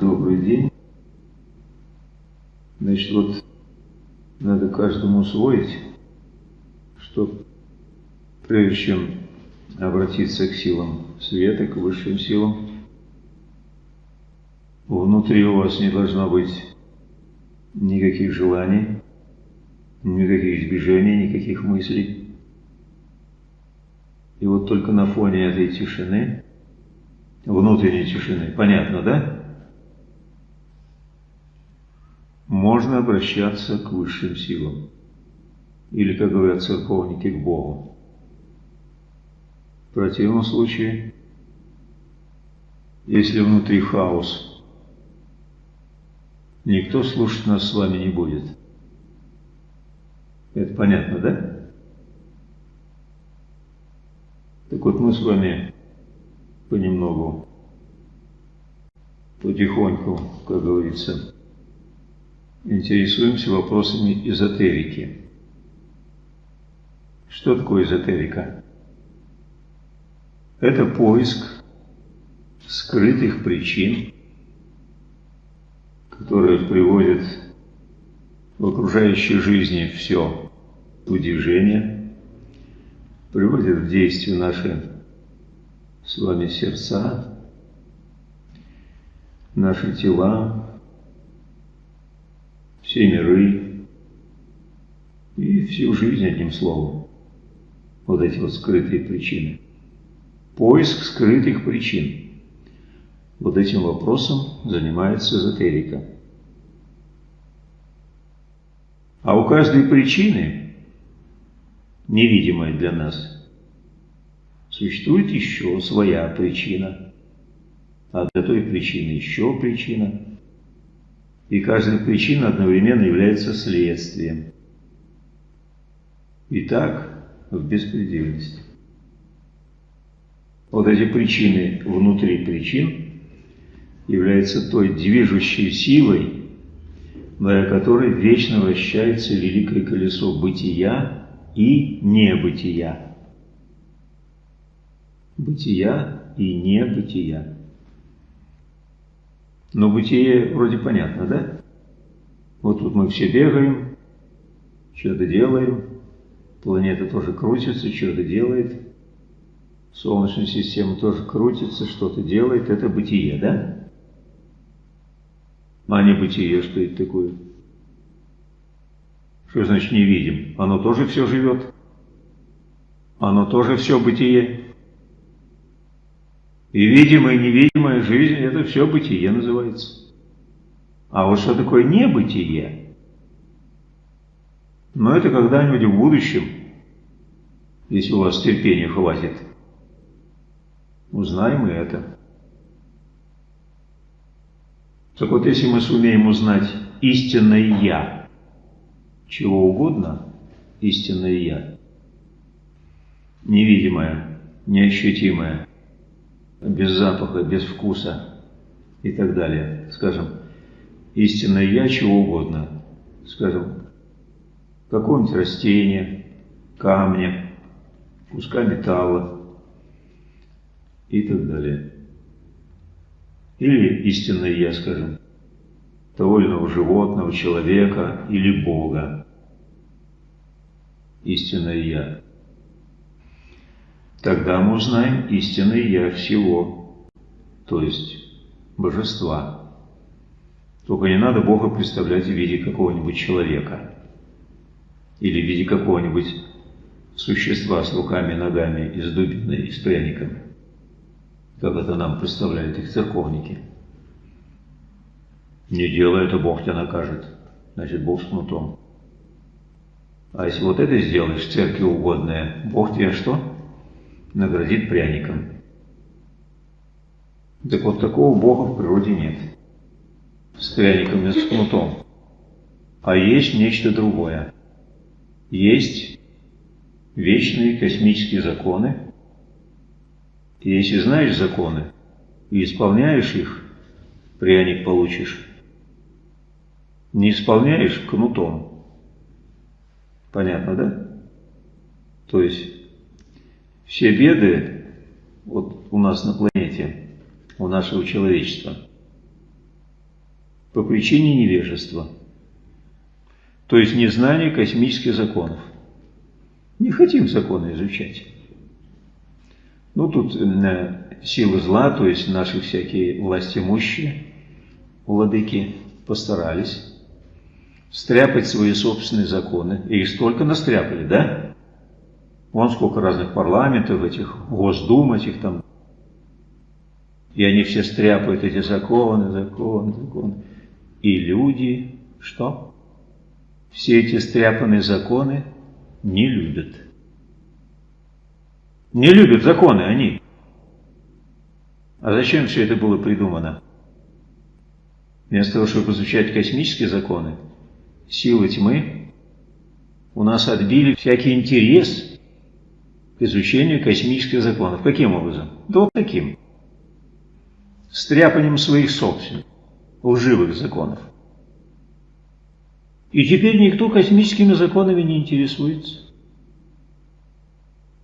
Добрый день. Значит, вот надо каждому усвоить, что прежде чем обратиться к силам света, к высшим силам, внутри у вас не должно быть никаких желаний, никаких движений, никаких мыслей. И вот только на фоне этой тишины, внутренней тишины, понятно, да? Можно обращаться к высшим силам. Или, как говорят церковники, к Богу. В противном случае, если внутри хаос, никто слушать нас с вами не будет. Это понятно, да? Так вот мы с вами понемногу, потихоньку, как говорится, интересуемся вопросами эзотерики. Что такое эзотерика? Это поиск скрытых причин, которые приводят в окружающей жизни все удивление, приводят в действие наши с вами сердца, наши тела, все миры и всю жизнь, одним словом. Вот эти вот скрытые причины. Поиск скрытых причин. Вот этим вопросом занимается эзотерика. А у каждой причины, невидимой для нас, существует еще своя причина. А для той причины еще причина – и каждая причина одновременно является следствием. И так в беспредельности. Вот эти причины внутри причин являются той движущей силой, благодаря которой вечно вращается великое колесо бытия и небытия. Бытия и небытия. Но бытие вроде понятно, да? Вот тут мы все бегаем, что-то делаем, планета тоже крутится, что-то делает, Солнечная система тоже крутится, что-то делает, это бытие, да? А не бытие, что это такое? Что значит не видим? Оно тоже все живет. Оно тоже все бытие. И видимая, и невидимая жизнь – это все бытие называется. А вот что такое небытие? Но это когда-нибудь в будущем, если у вас терпения хватит, узнаем и это. Так вот, если мы сумеем узнать истинное «я», чего угодно, истинное «я», невидимое, неощутимое – без запаха, без вкуса и так далее. Скажем, истинное я чего угодно. Скажем, какого-нибудь растения, камня, куска металла и так далее. Или истинное я, скажем, того животного, человека или Бога. Истинное я тогда мы узнаем истинное Я всего, то есть Божества. Только не надо Бога представлять в виде какого-нибудь человека или в виде какого-нибудь существа с руками, ногами, и с дубиной, и с пряниками, как это нам представляют их церковники. Не делай это, Бог тебя накажет. Значит, Бог с кнутом. А если вот это сделаешь, церкви угодное, Бог тебе что? Наградит пряником. Так вот такого Бога в природе нет. С пряником и с кнутом. А есть нечто другое. Есть вечные космические законы. И если знаешь законы и исполняешь их, пряник получишь. Не исполняешь кнутом. Понятно, да? То есть все беды вот у нас на планете, у нашего человечества, по причине невежества, то есть незнания космических законов. Не хотим законы изучать. Ну, тут э, силы зла, то есть наши всякие власти имущие, владыки, постарались стряпать свои собственные законы. И их столько настряпали, да? Вон сколько разных парламентов, этих госдум, этих там. И они все стряпают эти законы, законы, законы. И люди, что? Все эти стряпанные законы не любят. Не любят законы они. А зачем все это было придумано? Вместо того, чтобы изучать космические законы, силы тьмы у нас отбили всякий интерес к изучению космических законов. Каким образом? Да вот таким. Стряпанием своих собственных, лживых законов. И теперь никто космическими законами не интересуется.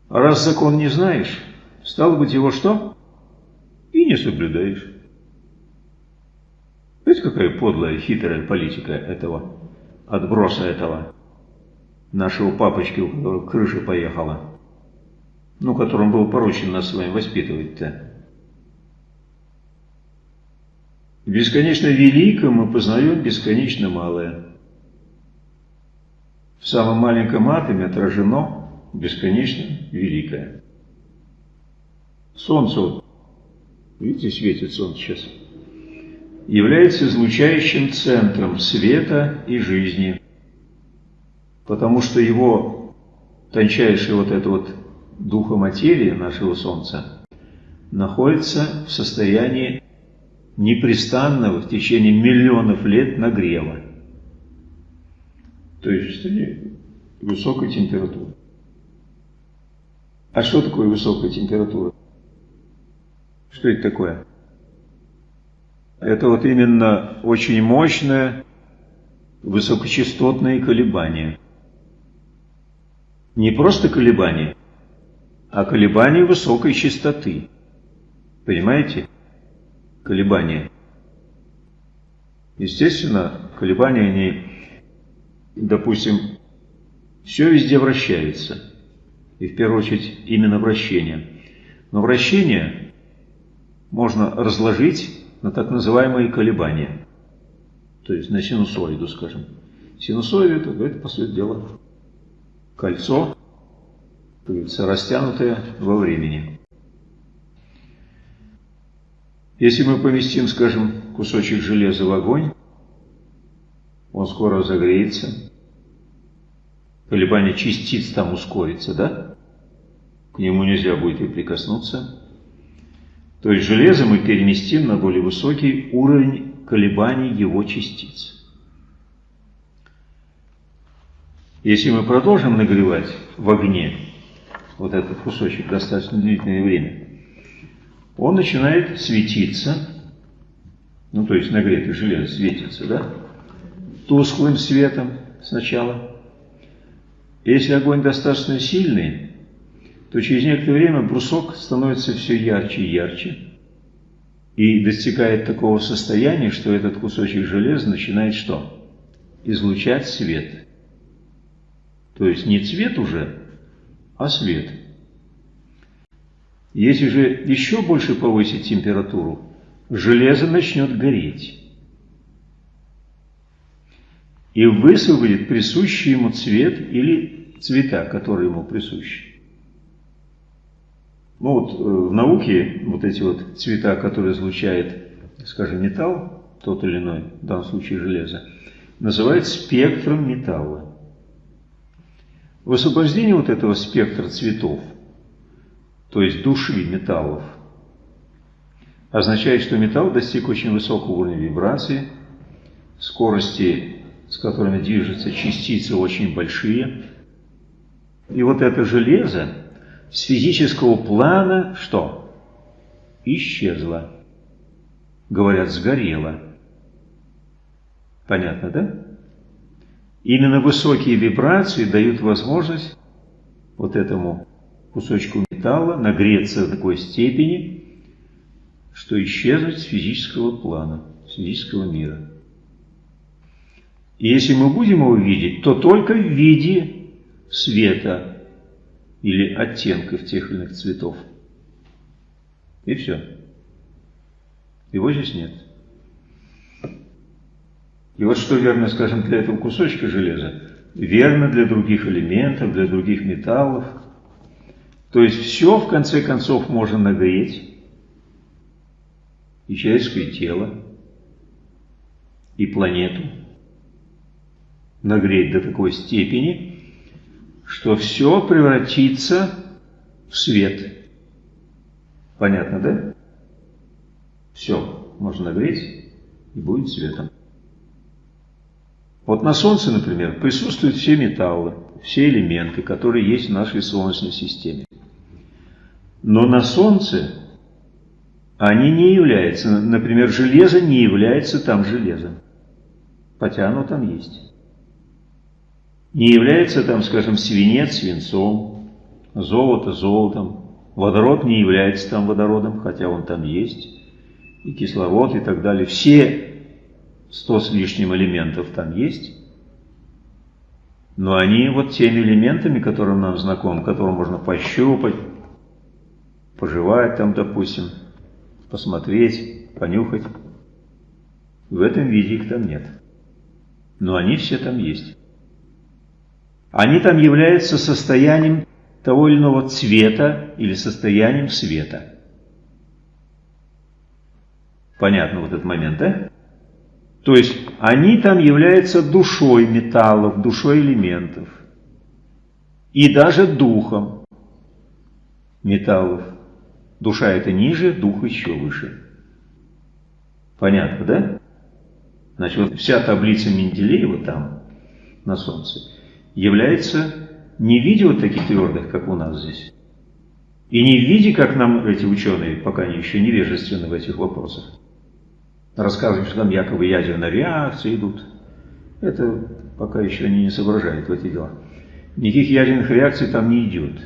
А раз закон не знаешь, стало быть его что? И не соблюдаешь. Видите, какая подлая, хитрая политика этого, отброса этого нашего папочки, у которого крыша поехала, ну, которым был поручен нас с вами воспитывать-то. Бесконечно великое мы познаем бесконечно малое. В самом маленьком атоме отражено бесконечно великое. Солнце, вот, видите, светит солнце сейчас, является излучающим центром света и жизни, потому что его тончайшая вот эта вот духа материи нашего Солнца находится в состоянии непрестанного в течение миллионов лет нагрева. То есть в состоянии высокой температуры. А что такое высокая температура? Что это такое? Это вот именно очень мощное высокочастотные колебания. Не просто колебания, а колебания высокой частоты. Понимаете? Колебания. Естественно, колебания, они, допустим, все везде вращается и в первую очередь именно вращение. Но вращение можно разложить на так называемые колебания, то есть на синусоиду, скажем. Синусоида это, это по сути дела, кольцо, как говорится, растянутое во времени. Если мы поместим, скажем, кусочек железа в огонь, он скоро разогреется, колебание частиц там ускорится, да? к нему нельзя будет и прикоснуться. То есть железо мы переместим на более высокий уровень колебаний его частиц. Если мы продолжим нагревать в огне вот этот кусочек достаточно длительное время, он начинает светиться, ну то есть нагретое железо светится, да, тусклым светом сначала. Если огонь достаточно сильный, то через некоторое время брусок становится все ярче и ярче и достигает такого состояния, что этот кусочек железа начинает что? Излучать свет. То есть не цвет уже, а свет. Если же еще больше повысить температуру, железо начнет гореть и высвободит присущий ему цвет или цвета, которые ему присущи. Ну вот э, в науке вот эти вот цвета, которые излучает, скажем, металл, тот или иной, в данном случае железо, называют спектром металла. Высвобождение вот этого спектра цветов, то есть души металлов, означает, что металл достиг очень высокого уровня вибрации, скорости, с которыми движутся частицы, очень большие. И вот это железо, с физического плана что? Исчезла. Говорят, сгорела. Понятно, да? Именно высокие вибрации дают возможность вот этому кусочку металла нагреться до такой степени, что исчезнуть с физического плана, с физического мира. И если мы будем его видеть, то только в виде света или оттенков тех или иных цветов. И все. Его здесь нет. И вот что верно, скажем, для этого кусочка железа, верно для других элементов, для других металлов. То есть все, в конце концов, можно нагреть, и человеческое тело, и планету, нагреть до такой степени, что все превратится в свет. Понятно, да? Все можно нагреть и будет светом. Вот на Солнце, например, присутствуют все металлы, все элементы, которые есть в нашей Солнечной системе. Но на Солнце они не являются, например, железо не является там железом, хотя оно там есть. Не является там, скажем, свинец свинцом, золото золотом, водород не является там водородом, хотя он там есть, и кислород и так далее. Все сто с лишним элементов там есть, но они вот теми элементами, которые нам знакомы, которые можно пощупать, пожевать там, допустим, посмотреть, понюхать, в этом виде их там нет. Но они все там есть. Они там являются состоянием того или иного цвета или состоянием света. Понятно вот этот момент, да? То есть они там являются душой металлов, душой элементов. И даже духом металлов. Душа это ниже, дух еще выше. Понятно, да? Значит, вот вся таблица Менделеева там, на Солнце, является не в виде вот таких твердых, как у нас здесь, и не в виде, как нам эти ученые, пока они еще невежественны в этих вопросах, рассказывают, что там якобы ядерные реакции идут. Это пока еще они не соображают в эти дела. Никаких ядерных реакций там не идет.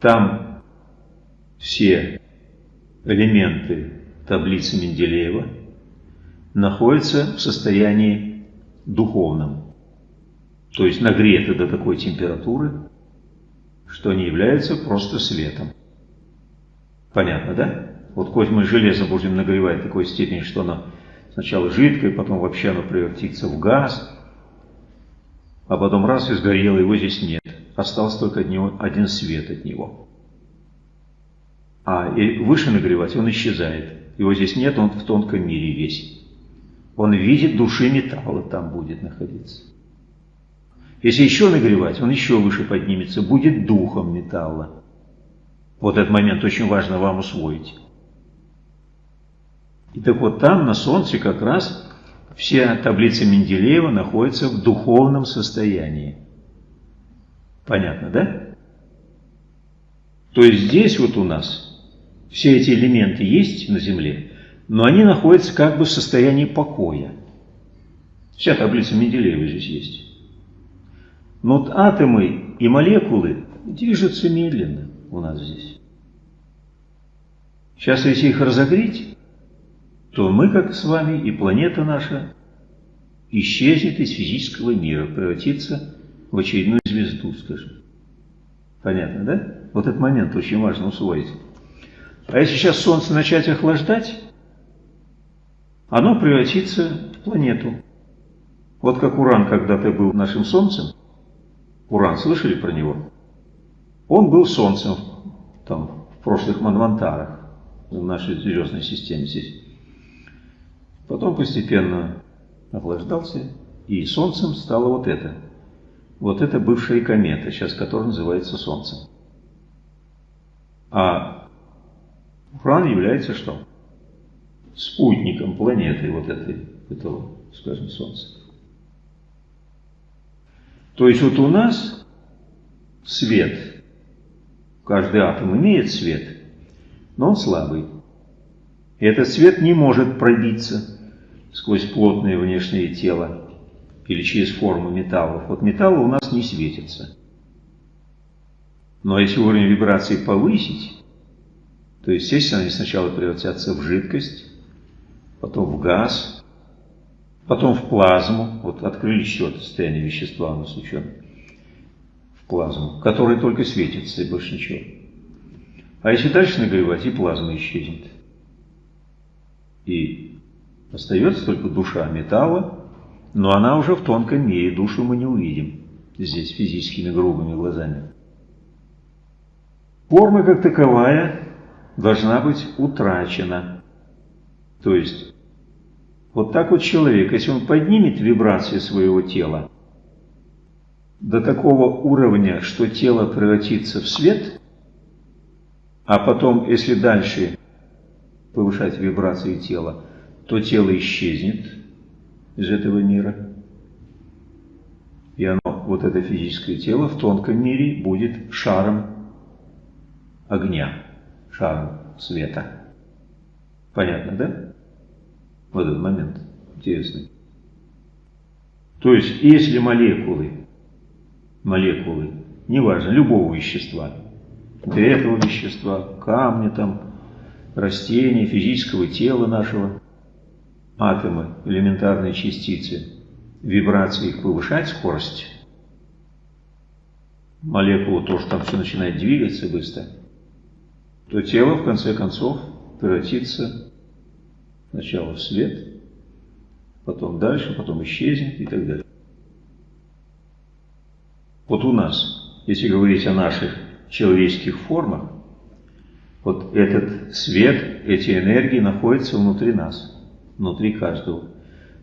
Там все элементы таблицы Менделеева находятся в состоянии духовном, то есть нагреты до такой температуры, что они являются просто светом. Понятно, да? Вот хоть мы железо будем нагревать до такой степени, что оно сначала жидкое, потом вообще оно превратится в газ, а потом раз и сгорело, его здесь нет. Остался только от него, один свет от него. А и выше нагревать он исчезает. Его здесь нет, он в тонком мире весь. Он видит души металла там будет находиться. Если еще нагревать, он еще выше поднимется, будет духом металла. Вот этот момент очень важно вам усвоить. И так вот там, на Солнце, как раз все таблицы Менделеева находятся в духовном состоянии. Понятно, да? То есть здесь вот у нас все эти элементы есть на Земле, но они находятся как бы в состоянии покоя. Вся таблица Менделеева здесь есть. Но вот атомы и молекулы движутся медленно у нас здесь. Сейчас, если их разогреть, то мы, как с вами, и планета наша исчезнет из физического мира, превратится в очередную звезду, скажем. Понятно, да? Вот этот момент очень важно усвоить. А если сейчас Солнце начать охлаждать, оно превратится в планету. Вот как Уран когда-то был нашим Солнцем. Уран, слышали про него? Он был Солнцем там, в прошлых Манвантарах в нашей звездной системе здесь. Потом постепенно охлаждался, и Солнцем стало вот это. Вот это бывшая комета, сейчас которая называется Солнцем. А Уран является что? Спутником планеты вот этой, этого, скажем, Солнца. То есть вот у нас свет, каждый атом имеет свет, но он слабый. И этот свет не может пробиться сквозь плотное внешнее тело или через форму металлов. Вот металлы у нас не светятся. Но если уровень вибрации повысить, то, естественно, они сначала превратятся в жидкость, потом в газ, потом в плазму, вот открыли счет состояния вещества у нас ученые, в плазму, которая только светится и больше ничего. А если дальше нагревать, и плазма исчезнет. И остается только душа металла, но она уже в тонком мире, душу мы не увидим здесь физическими грубыми глазами. Форма как таковая должна быть утрачена. То есть, вот так вот человек, если он поднимет вибрации своего тела до такого уровня, что тело превратится в свет, а потом, если дальше повышать вибрации тела, то тело исчезнет из этого мира. И оно, вот это физическое тело в тонком мире будет шаром огня, шаром света. Понятно, да? В этот момент. Интересный. То есть, если молекулы, молекулы, неважно, любого вещества, этого вещества, камня там, растения, физического тела нашего, атомы, элементарные частицы, вибрации их повышать скорость, молекулу тоже там все начинает двигаться быстро, то тело в конце концов превратится сначала в свет, потом дальше, потом исчезнет и так далее. Вот у нас, если говорить о наших человеческих формах, вот этот свет, эти энергии находятся внутри нас, внутри каждого.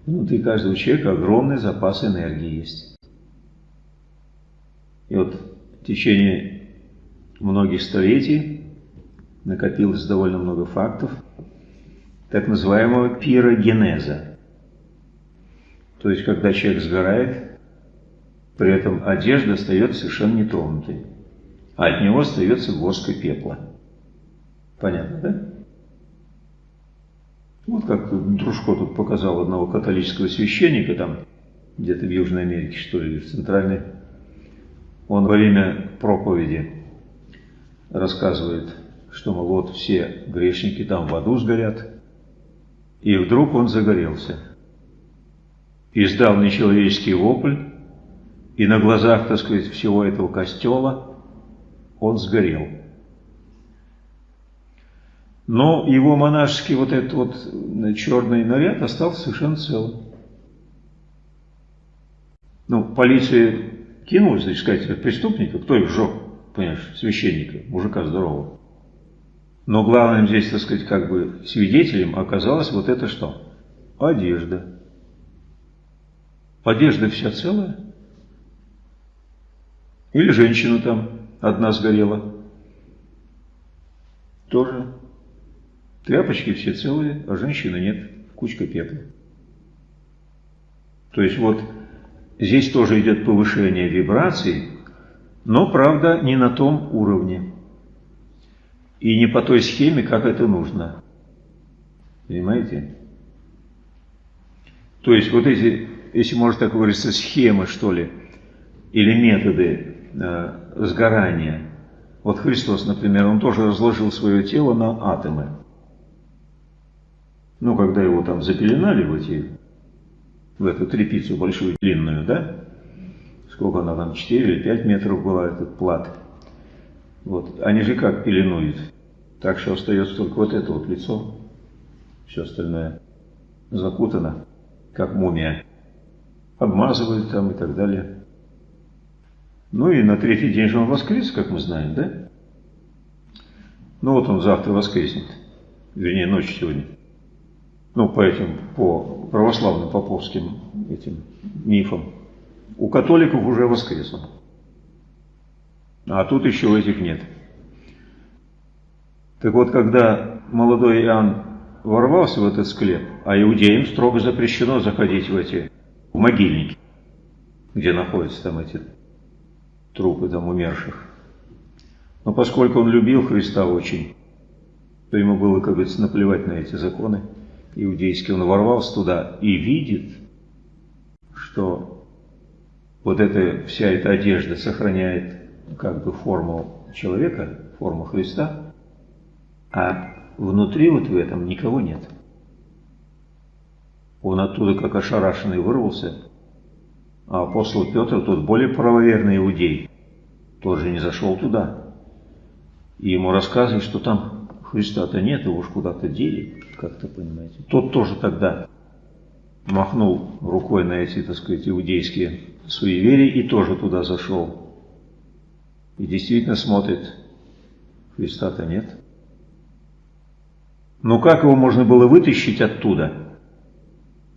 Внутри каждого человека огромный запас энергии есть. И вот в течение многих столетий накопилось довольно много фактов так называемого пирогенеза. То есть, когда человек сгорает, при этом одежда остается совершенно нетронутой, а от него остается горстка пепла. Понятно, да? Вот как Дружко тут показал одного католического священника, там где-то в Южной Америке, что ли, в Центральной. Он во время проповеди рассказывает, что, мол, вот все грешники там в аду сгорят. И вдруг он загорелся. Издал нечеловеческий вопль, и на глазах, так сказать, всего этого костела он сгорел. Но его монашеский вот этот вот черный наряд остался совершенно целым. Ну, полиция кинулась, сказать, преступника, кто их сжег, понимаешь, священника, мужика здорового. Но главным здесь, так сказать, как бы свидетелем оказалось вот это что? Одежда. Одежда вся целая? Или женщина там одна сгорела? Тоже Тряпочки все целые, а женщины нет, кучка пепла. То есть вот здесь тоже идет повышение вибраций, но, правда, не на том уровне. И не по той схеме, как это нужно. Понимаете? То есть вот эти, если можно так выразиться, схемы, что ли, или методы э, сгорания. Вот Христос, например, он тоже разложил свое тело на атомы. Ну, когда его там запеленали в эти, в эту трепицу большую, длинную, да? Сколько она там, 4 или 5 метров была, этот плат. Вот. Они же как пеленуют? Так что остается только вот это вот лицо. Все остальное закутано, как мумия. Обмазывают там и так далее. Ну и на третий день же он воскрес, как мы знаем, да? Ну вот он завтра воскреснет. Вернее, ночью сегодня ну, по этим, по православным поповским этим мифам, у католиков уже воскрес он. А тут еще этих нет. Так вот, когда молодой Иоанн ворвался в этот склеп, а иудеям строго запрещено заходить в эти в могильники, где находятся там эти трупы там умерших. Но поскольку он любил Христа очень, то ему было, как говорится, наплевать на эти законы иудейский, он ворвался туда и видит, что вот эта вся эта одежда сохраняет как бы форму человека, форму Христа, а внутри вот в этом никого нет. Он оттуда как ошарашенный вырвался. А апостол Петр, тот более правоверный иудей, тоже не зашел туда. И ему рассказывают, что там Христа-то нет, его уж куда-то дели, как-то понимаете. Тот тоже тогда махнул рукой на эти, так сказать, иудейские суеверия и тоже туда зашел. И действительно смотрит, Христа-то нет. Но как его можно было вытащить оттуда?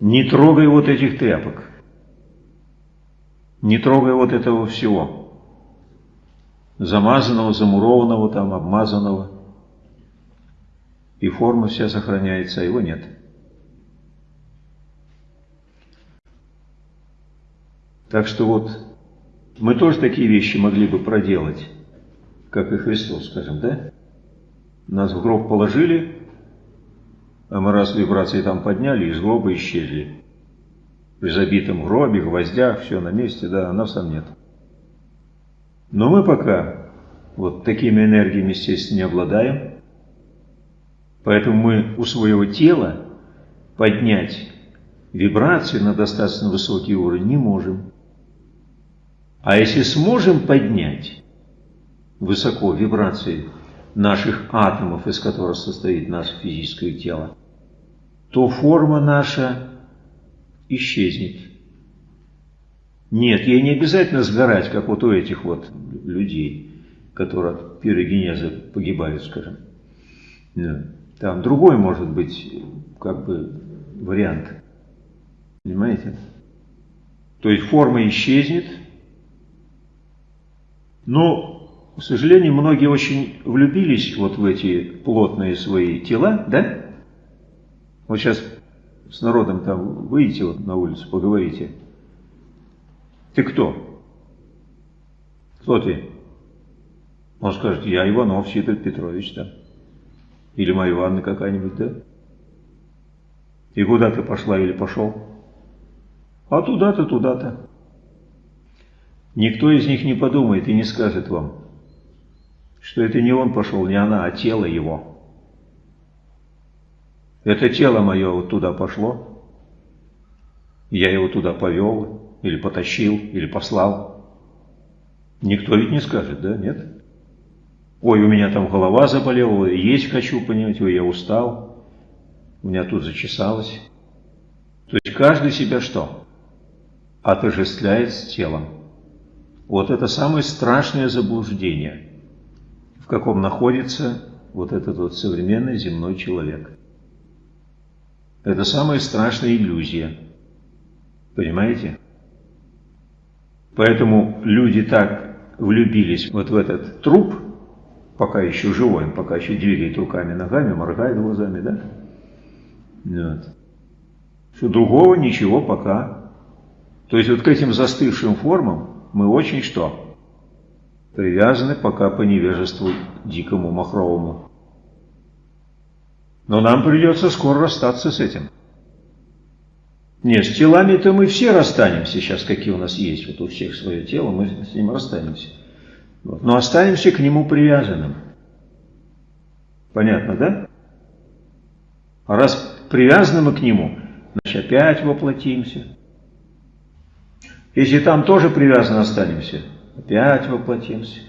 Не трогай вот этих тряпок. Не трогай вот этого всего. Замазанного, замурованного там, обмазанного. И форма вся сохраняется, а его нет. Так что вот мы тоже такие вещи могли бы проделать, как и Христос, скажем, да? Нас в гроб положили, а мы раз вибрации там подняли, из гроба исчезли. При забитом гробе, гвоздях, все на месте, да, а нас там нет. Но мы пока вот такими энергиями, естественно, не обладаем. Поэтому мы у своего тела поднять вибрации на достаточно высокий уровень не можем. А если сможем поднять высоко вибрации наших атомов, из которых состоит наше физическое тело, то форма наша исчезнет. Нет, ей не обязательно сгорать, как вот у этих вот людей, которые от пирогенеза погибают, скажем. Там другой может быть, как бы, вариант. Понимаете? То есть форма исчезнет, но, к сожалению, многие очень влюбились вот в эти плотные свои тела, да? Вот сейчас с народом там выйдете вот на улицу, поговорите. Ты кто? Кто ты? Он скажет, я Иванов Сидор Петрович, да. Или Марья Ивановна какая-нибудь, да? И куда ты пошла или пошел? А туда-то, туда-то. Никто из них не подумает и не скажет вам, что это не он пошел, не она, а тело его. Это тело мое вот туда пошло, я его туда повел, или потащил, или послал. Никто ведь не скажет, да, нет? Ой, у меня там голова заболела, есть хочу, понимаете, ой, я устал, у меня тут зачесалось. То есть каждый себя что? Отождествляет с телом. Вот это самое страшное заблуждение, в каком находится вот этот вот современный земной человек. Это самая страшная иллюзия. Понимаете? Поэтому люди так влюбились вот в этот труп, пока еще живой, он пока еще двигает руками, ногами, моргает глазами, да? Вот. Что другого ничего пока. То есть вот к этим застывшим формам мы очень что? Привязаны пока по невежеству дикому, махровому. Но нам придется скоро расстаться с этим. Нет, с телами-то мы все расстанемся сейчас, какие у нас есть. Вот у всех свое тело, мы с ним расстанемся. Но останемся к нему привязанным. Понятно, да? А раз привязаны мы к нему, значит опять воплотимся. Если там тоже привязаны останемся, опять воплотимся.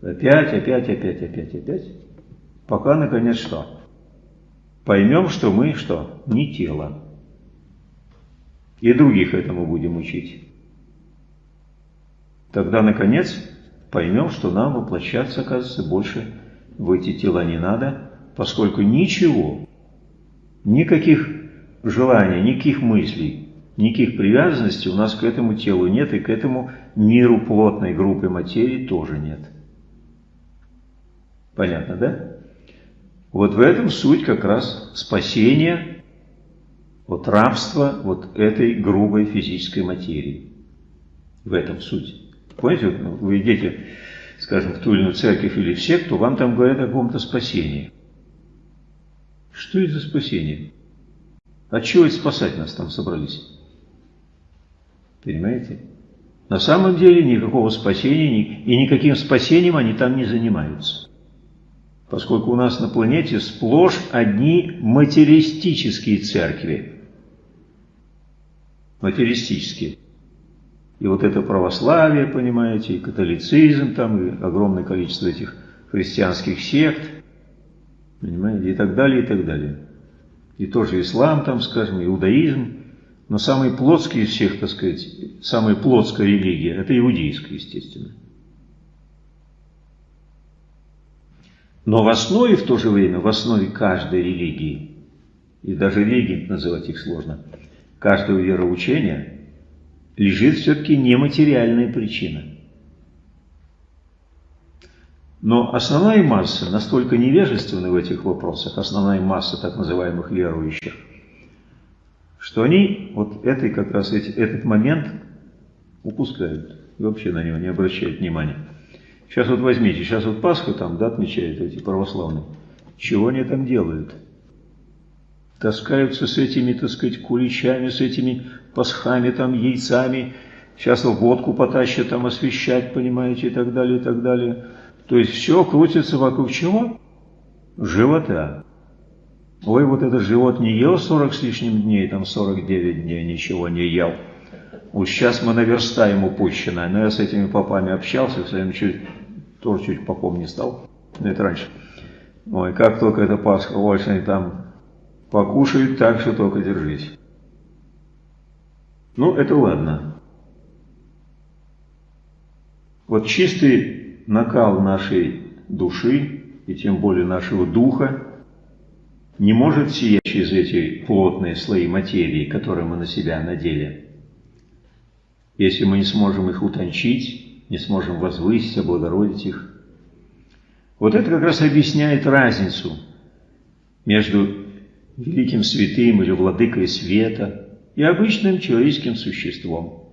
Опять, опять, опять, опять, опять. Пока, наконец, что? Поймем, что мы, что? Не тело. И других этому будем учить. Тогда, наконец, поймем, что нам воплощаться, оказывается, больше в эти тела не надо, поскольку ничего, никаких желаний, никаких мыслей, Никаких привязанностей у нас к этому телу нет, и к этому миру плотной группы материи тоже нет. Понятно, да? Вот в этом суть как раз спасения от рабства вот этой грубой физической материи. В этом суть. Понимаете, вот вы идете, скажем, в ту или иную церковь или в секту, вам там говорят о каком-то спасении. Что это за спасение? От чего это спасать нас там собрались? Понимаете? На самом деле никакого спасения и никаким спасением они там не занимаются. Поскольку у нас на планете сплошь одни материалистические церкви. материалистические. И вот это православие, понимаете, и католицизм, там, и огромное количество этих христианских сект, понимаете, и так далее, и так далее. И тоже ислам, там, скажем, иудаизм. Но самый плотский из всех, так сказать, самая плотская религия, это иудейская, естественно. Но в основе, в то же время, в основе каждой религии, и даже религии называть их сложно, каждого вероучения лежит все-таки нематериальная причина. Но основная масса настолько невежественна в этих вопросах, основная масса так называемых верующих, что они вот этой, как раз эти, этот момент упускают и вообще на него не обращают внимания. Сейчас вот возьмите, сейчас вот Пасху там, да, отмечают эти православные. Чего они там делают? Таскаются с этими, так сказать, куличами, с этими пасхами, там, яйцами. Сейчас водку потащат там освещать, понимаете, и так далее, и так далее. То есть все крутится вокруг чего? Живота. Ой, вот этот живот не ел 40 с лишним дней, там 49 дней ничего не ел. Вот сейчас мы наверстаем упущенное. Но я с этими попами общался, своим чуть, тоже чуть попом не стал. Но это раньше. Ой, как только это Пасха, очень там покушают так, что только держись. Ну, это ладно. Вот чистый накал нашей души, и тем более нашего духа, не может сиять через эти плотные слои материи, которые мы на себя надели если мы не сможем их утончить, не сможем возвысить, облагородить их. Вот это как раз объясняет разницу между великим святым или владыкой света и обычным человеческим существом.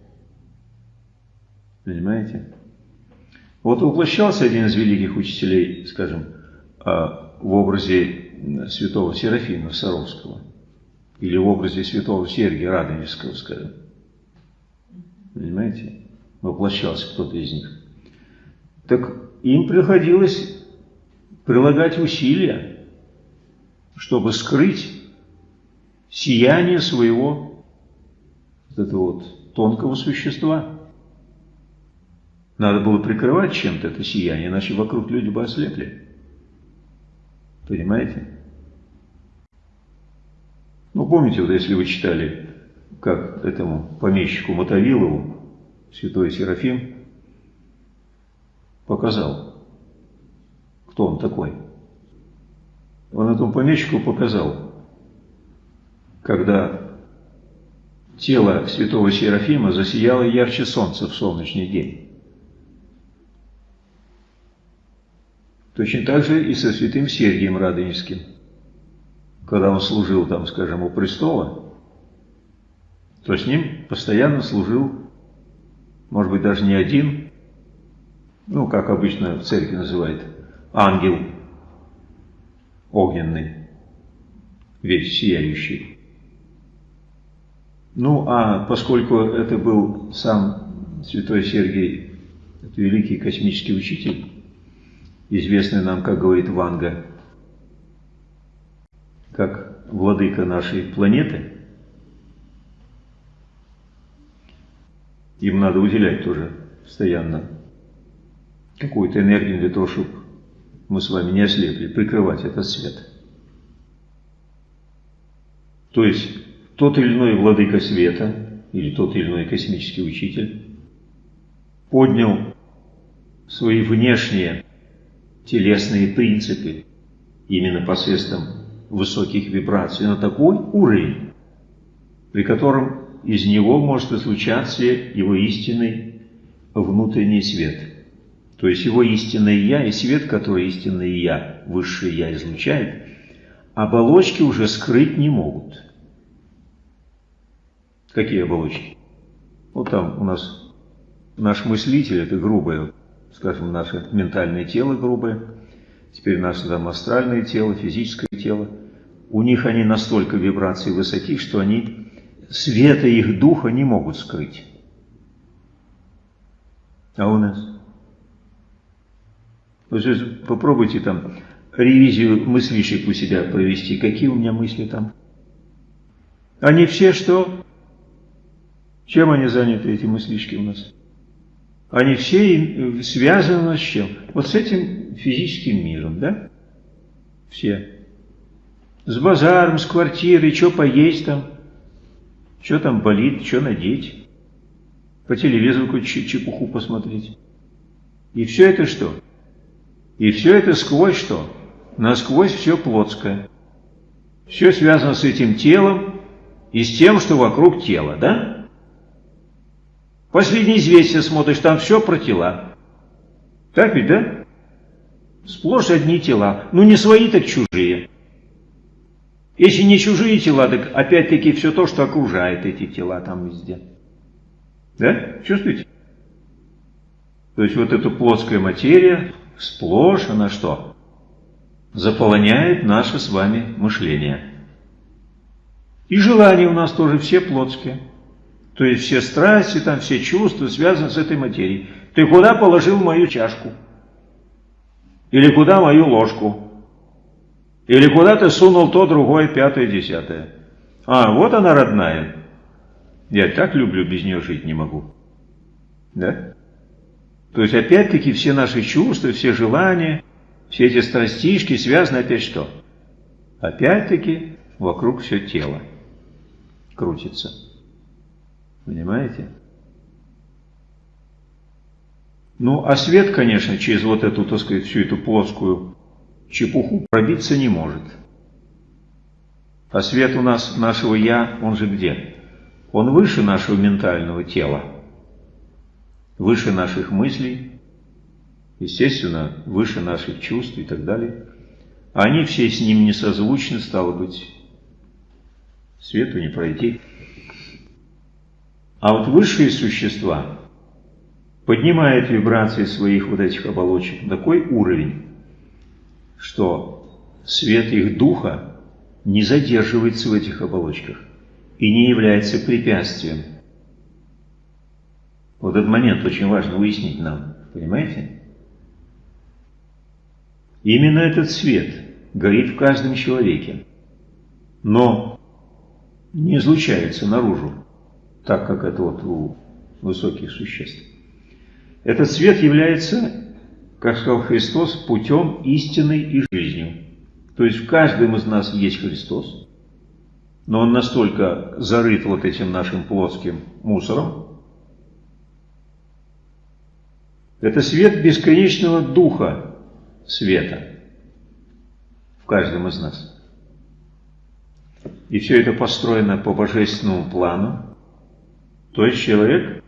Понимаете? Вот воплощался один из великих учителей, скажем, а, в образе святого Серафима Саровского или в образе святого Сергия Радонежского, скажем. Понимаете? Воплощался кто-то из них. Так им приходилось прилагать усилия, чтобы скрыть сияние своего вот этого вот тонкого существа. Надо было прикрывать чем-то это сияние, иначе вокруг люди бы ослепли. Понимаете? Ну, помните, вот если вы читали как этому помещику Мотовилову святой Серафим показал, кто он такой. Он этому помещику показал, когда тело святого Серафима засияло ярче солнца в солнечный день. Точно так же и со святым Сергием Радонежским. Когда он служил там, скажем, у престола, то с ним постоянно служил, может быть, даже не один, ну, как обычно в церкви называют, ангел огненный, весь сияющий. Ну, а поскольку это был сам святой Сергий, это великий космический учитель, известный нам, как говорит Ванга, как владыка нашей планеты – Им надо уделять тоже постоянно какую-то энергию для того, чтобы мы с вами не ослепли, прикрывать этот свет. То есть тот или иной владыка света или тот или иной космический учитель поднял свои внешние телесные принципы именно посредством высоких вибраций на такой уровень, при котором из него может излучаться его истинный внутренний свет. То есть его истинное Я и свет, который истинное Я, высшее Я излучает, оболочки уже скрыть не могут. Какие оболочки? Вот там у нас наш мыслитель, это грубое, скажем, наше ментальное тело грубое, теперь наше там астральное тело, физическое тело. У них они настолько вибрации высоки, что они света их духа не могут скрыть. А у нас? Вот попробуйте там ревизию мыслишек у себя провести. Какие у меня мысли там? Они все что? Чем они заняты, эти мыслишки у нас? Они все связаны с чем? Вот с этим физическим миром, да? Все. С базаром, с квартирой, что поесть там, что там болит, что надеть. По телевизору какую-то чепуху посмотреть. И все это что? И все это сквозь что? Насквозь все плотское. Все связано с этим телом и с тем, что вокруг тела, да? Последние известия смотришь, там все про тела. Так ведь, да? Сплошь одни тела. Ну, не свои, так чужие. Если не чужие тела, так опять-таки все то, что окружает эти тела там везде. Да? Чувствуете? То есть вот эта плоская материя, сплошь она что? Заполоняет наше с вами мышление. И желания у нас тоже все плотские. То есть все страсти, там все чувства связаны с этой материей. Ты куда положил мою чашку? Или куда мою ложку? Или куда ты сунул то, другое, пятое, десятое? А, вот она родная. Я так люблю, без нее жить не могу. Да? То есть опять-таки все наши чувства, все желания, все эти страстишки связаны опять что? Опять-таки вокруг все тело крутится. Понимаете? Ну, а свет, конечно, через вот эту, так сказать, всю эту плоскую чепуху пробиться не может. А свет у нас, нашего «я», он же где? Он выше нашего ментального тела, выше наших мыслей, естественно, выше наших чувств и так далее. Они все с ним не созвучны, стало быть, свету не пройти. А вот высшие существа поднимают вибрации своих вот этих оболочек на такой уровень, что свет их духа не задерживается в этих оболочках и не является препятствием. Вот этот момент очень важно выяснить нам, понимаете? Именно этот свет горит в каждом человеке, но не излучается наружу, так как это вот у высоких существ. Этот свет является как сказал Христос, путем истины и жизнью. То есть в каждом из нас есть Христос, но он настолько зарыт вот этим нашим плоским мусором. Это свет бесконечного духа света в каждом из нас. И все это построено по божественному плану. То есть человек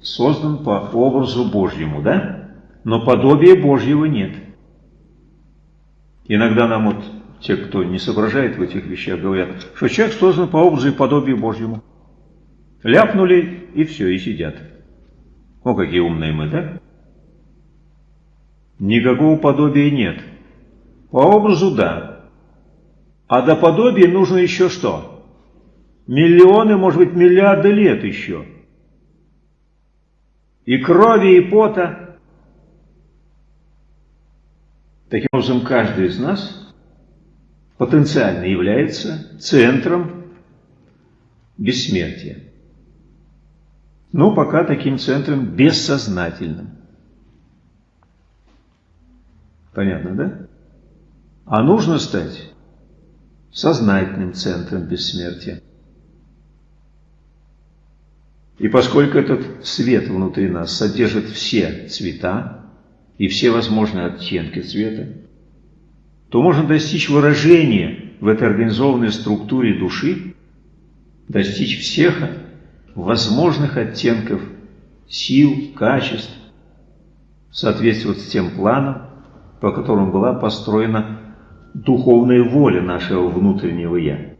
создан по образу Божьему, да? но подобия Божьего нет. Иногда нам вот те, кто не соображает в этих вещах, говорят, что человек создан по образу и подобию Божьему. Ляпнули и все, и сидят. О, какие умные мы, да? Никакого подобия нет. По образу – да. А до подобия нужно еще что? Миллионы, может быть, миллиарды лет еще. И крови, и пота – Таким образом, каждый из нас потенциально является центром бессмертия. Но пока таким центром бессознательным. Понятно, да? А нужно стать сознательным центром бессмертия. И поскольку этот свет внутри нас содержит все цвета, и все возможные оттенки цвета, то можно достичь выражения в этой организованной структуре души, достичь всех возможных оттенков сил, качеств, соответствовать с тем планом, по которому была построена духовная воля нашего внутреннего «я».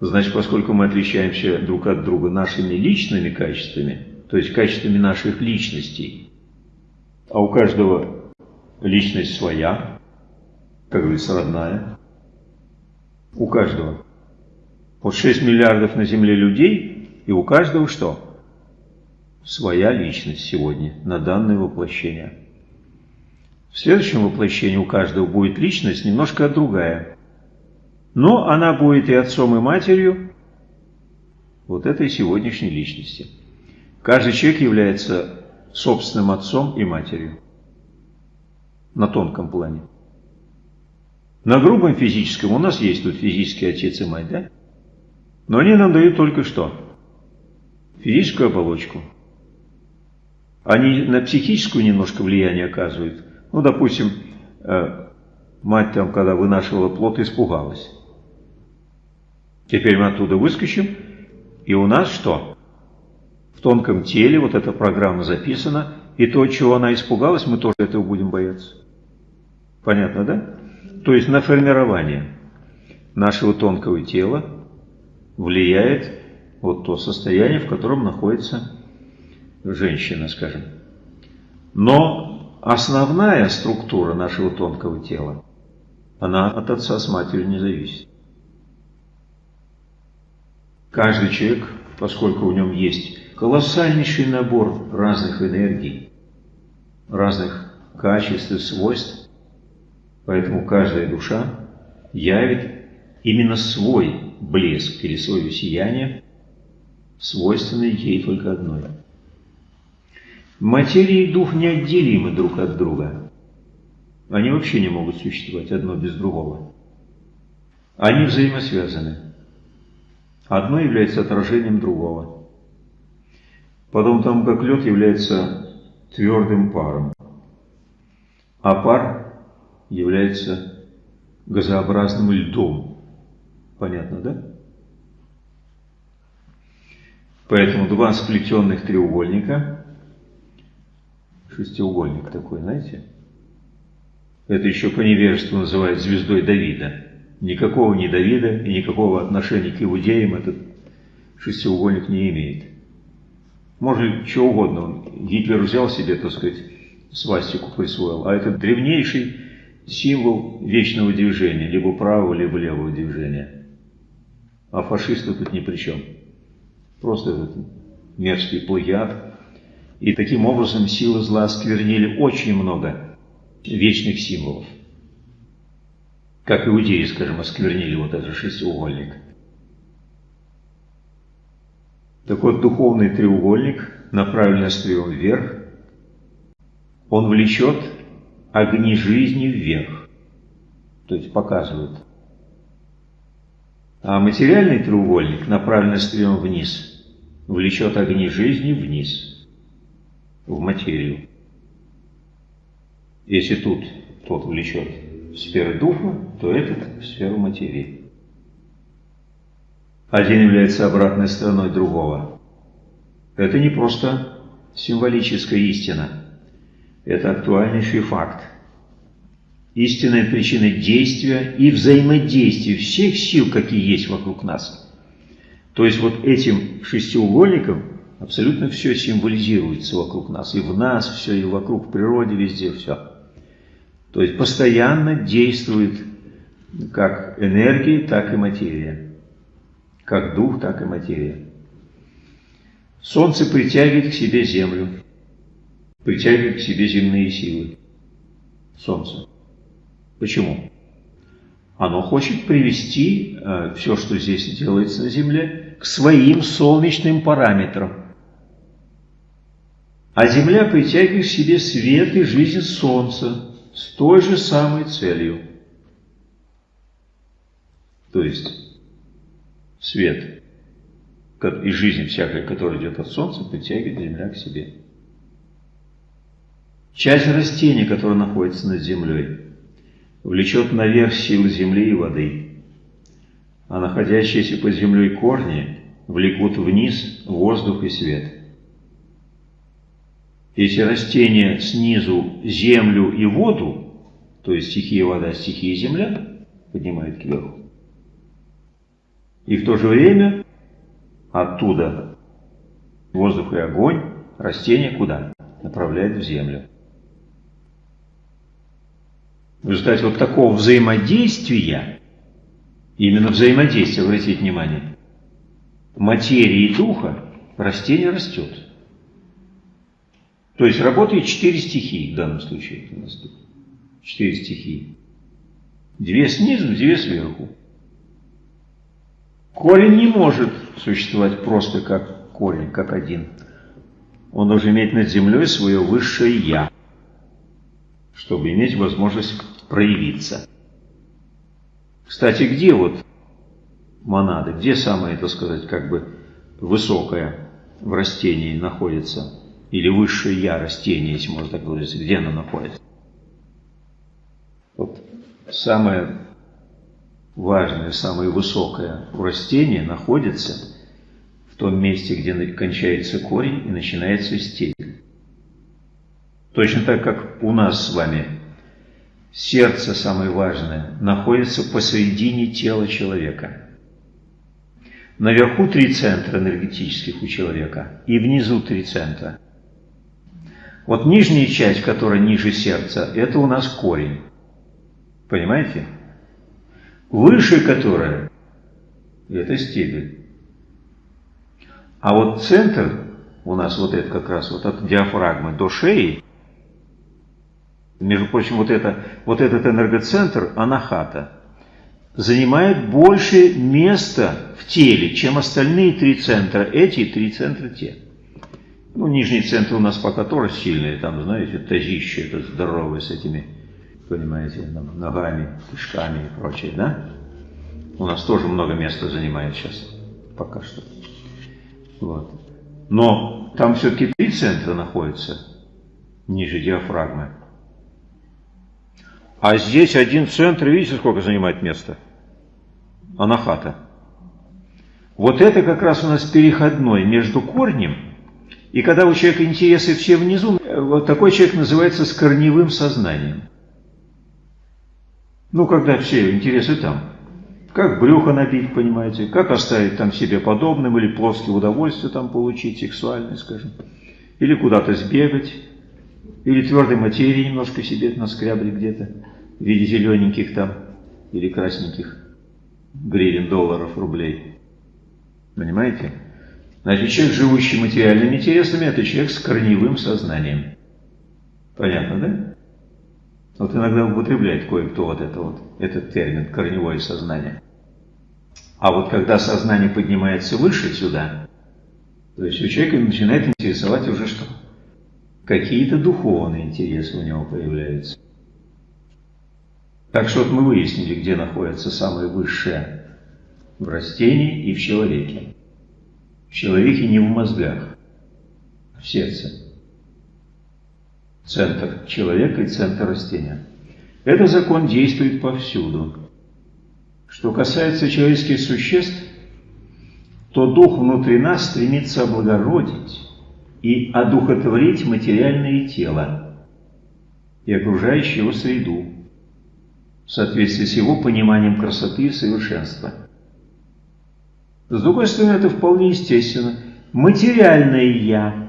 Значит, поскольку мы отличаемся друг от друга нашими личными качествами, то есть качествами наших личностей, а у каждого личность своя, как говорится, родная. У каждого. Вот 6 миллиардов на Земле людей, и у каждого что? Своя личность сегодня, на данное воплощение. В следующем воплощении у каждого будет личность немножко другая. Но она будет и отцом, и матерью, вот этой сегодняшней личности. Каждый человек является собственным отцом и матерью на тонком плане. На грубом физическом у нас есть тут физический отец и мать, да? Но они нам дают только что? Физическую оболочку. Они на психическую немножко влияние оказывают. Ну, допустим, э, мать там, когда вынашивала плод, испугалась. Теперь мы оттуда выскочим, и у нас что? В тонком теле вот эта программа записана, и то, чего она испугалась, мы тоже этого будем бояться. Понятно, да? То есть на формирование нашего тонкого тела влияет вот то состояние, в котором находится женщина, скажем. Но основная структура нашего тонкого тела, она от отца с матерью не зависит. Каждый человек, поскольку в нем есть колоссальнейший набор разных энергий, разных качеств и свойств, поэтому каждая душа явит именно свой блеск или свое сияние, свойственное ей только одной. Материя и дух неотделимы друг от друга. Они вообще не могут существовать одно без другого. Они взаимосвязаны. Одно является отражением другого. Потом там, как лед, является твердым паром. А пар является газообразным льдом. Понятно, да? Поэтому два сплетенных треугольника, шестиугольник такой, знаете, это еще по невежеству называют звездой Давида. Никакого ни Давида и никакого отношения к иудеям этот шестиугольник не имеет. Может, что угодно. Гитлер взял себе, так сказать, свастику присвоил, а это древнейший символ вечного движения, либо правого, либо левого движения. А фашисты тут ни при чем. Просто этот мерзкий плагиат. И таким образом силы зла осквернили очень много вечных символов. Как иудеи, скажем, осквернили вот этот шестиугольник. Так вот, духовный треугольник, направленный острием вверх, он влечет огни жизни вверх, то есть показывает. А материальный треугольник, направленный острием вниз, влечет огни жизни вниз, в материю. Если тут тот влечет в сферу духа, то этот в сферу материи. Один является обратной стороной другого. Это не просто символическая истина. Это актуальнейший факт. Истинная причина действия и взаимодействия всех сил, какие есть вокруг нас. То есть вот этим шестиугольником абсолютно все символизируется вокруг нас. И в нас все, и вокруг, в природе, везде все. То есть постоянно действует как энергия, так и материя как дух, так и материя. Солнце притягивает к себе землю, притягивает к себе земные силы. Солнце. Почему? Оно хочет привести э, все, что здесь делается на Земле, к своим солнечным параметрам. А Земля притягивает к себе свет и жизнь Солнца с той же самой целью. То есть свет и жизнь всякая, которая идет от Солнца, притягивает Земля к себе. Часть растения, которое находится над землей, влечет наверх силы земли и воды, а находящиеся под землей корни влекут вниз воздух и свет. Если растения снизу землю и воду, то есть стихия вода, стихия земля, поднимает кверху, и в то же время оттуда воздух и огонь, растения куда? Направляет в землю. В результате вот такого взаимодействия, именно взаимодействия, обратите внимание, материи и духа, растение растет. То есть работает четыре стихии в данном случае. У нас тут четыре стихии. Две снизу, две сверху. Корень не может существовать просто как корень, как один. Он должен иметь над землей свое высшее «я», чтобы иметь возможность проявиться. Кстати, где вот монады, где самое, так сказать, как бы высокое в растении находится? Или высшее «я» растения, если можно так говорить, где оно находится? Вот самое важное, самое высокое у растения находится в том месте, где кончается корень и начинается стебель. Точно так, как у нас с вами сердце, самое важное, находится посередине тела человека. Наверху три центра энергетических у человека и внизу три центра. Вот нижняя часть, которая ниже сердца, это у нас корень. Понимаете? Выше которая – это стебель. А вот центр у нас вот это как раз вот от диафрагмы до шеи, между прочим, вот, это, вот этот энергоцентр, анахата, занимает больше места в теле, чем остальные три центра, эти три центра те. Ну, нижний центр у нас пока тоже сильный, там, знаете, тазище, это здоровый с этими понимаете, ногами, кишками и прочее, да? У нас тоже много места занимает сейчас, пока что. Вот. Но там все-таки три центра находятся ниже диафрагмы. А здесь один центр, видите, сколько занимает места? Анахата. Вот это как раз у нас переходной между корнем, и когда у человека интересы все внизу, вот такой человек называется с корневым сознанием. Ну, когда все интересы там. Как брюхо набить, понимаете, как оставить там себе подобным, или плоское удовольствие там получить, сексуальное, скажем. Или куда-то сбегать, или твердой материи немножко себе наскрябли где-то, в виде зелененьких там, или красненьких гривен, долларов, рублей. Понимаете? Значит, человек, живущий материальными интересами, это человек с корневым сознанием. Понятно, да? Вот иногда употребляет кое-кто вот, это вот этот термин «корневое сознание». А вот когда сознание поднимается выше сюда, то есть у человека начинает интересовать уже что? Какие-то духовные интересы у него появляются. Так что вот мы выяснили, где находится самое высшее в растении и в человеке. В человеке не в мозгах, в сердце центр человека и центр растения. Этот закон действует повсюду. Что касается человеческих существ, то дух внутри нас стремится облагородить и одухотворить материальное тело и окружающую его среду в соответствии с его пониманием красоты и совершенства. С другой стороны, это вполне естественно. Материальное «я»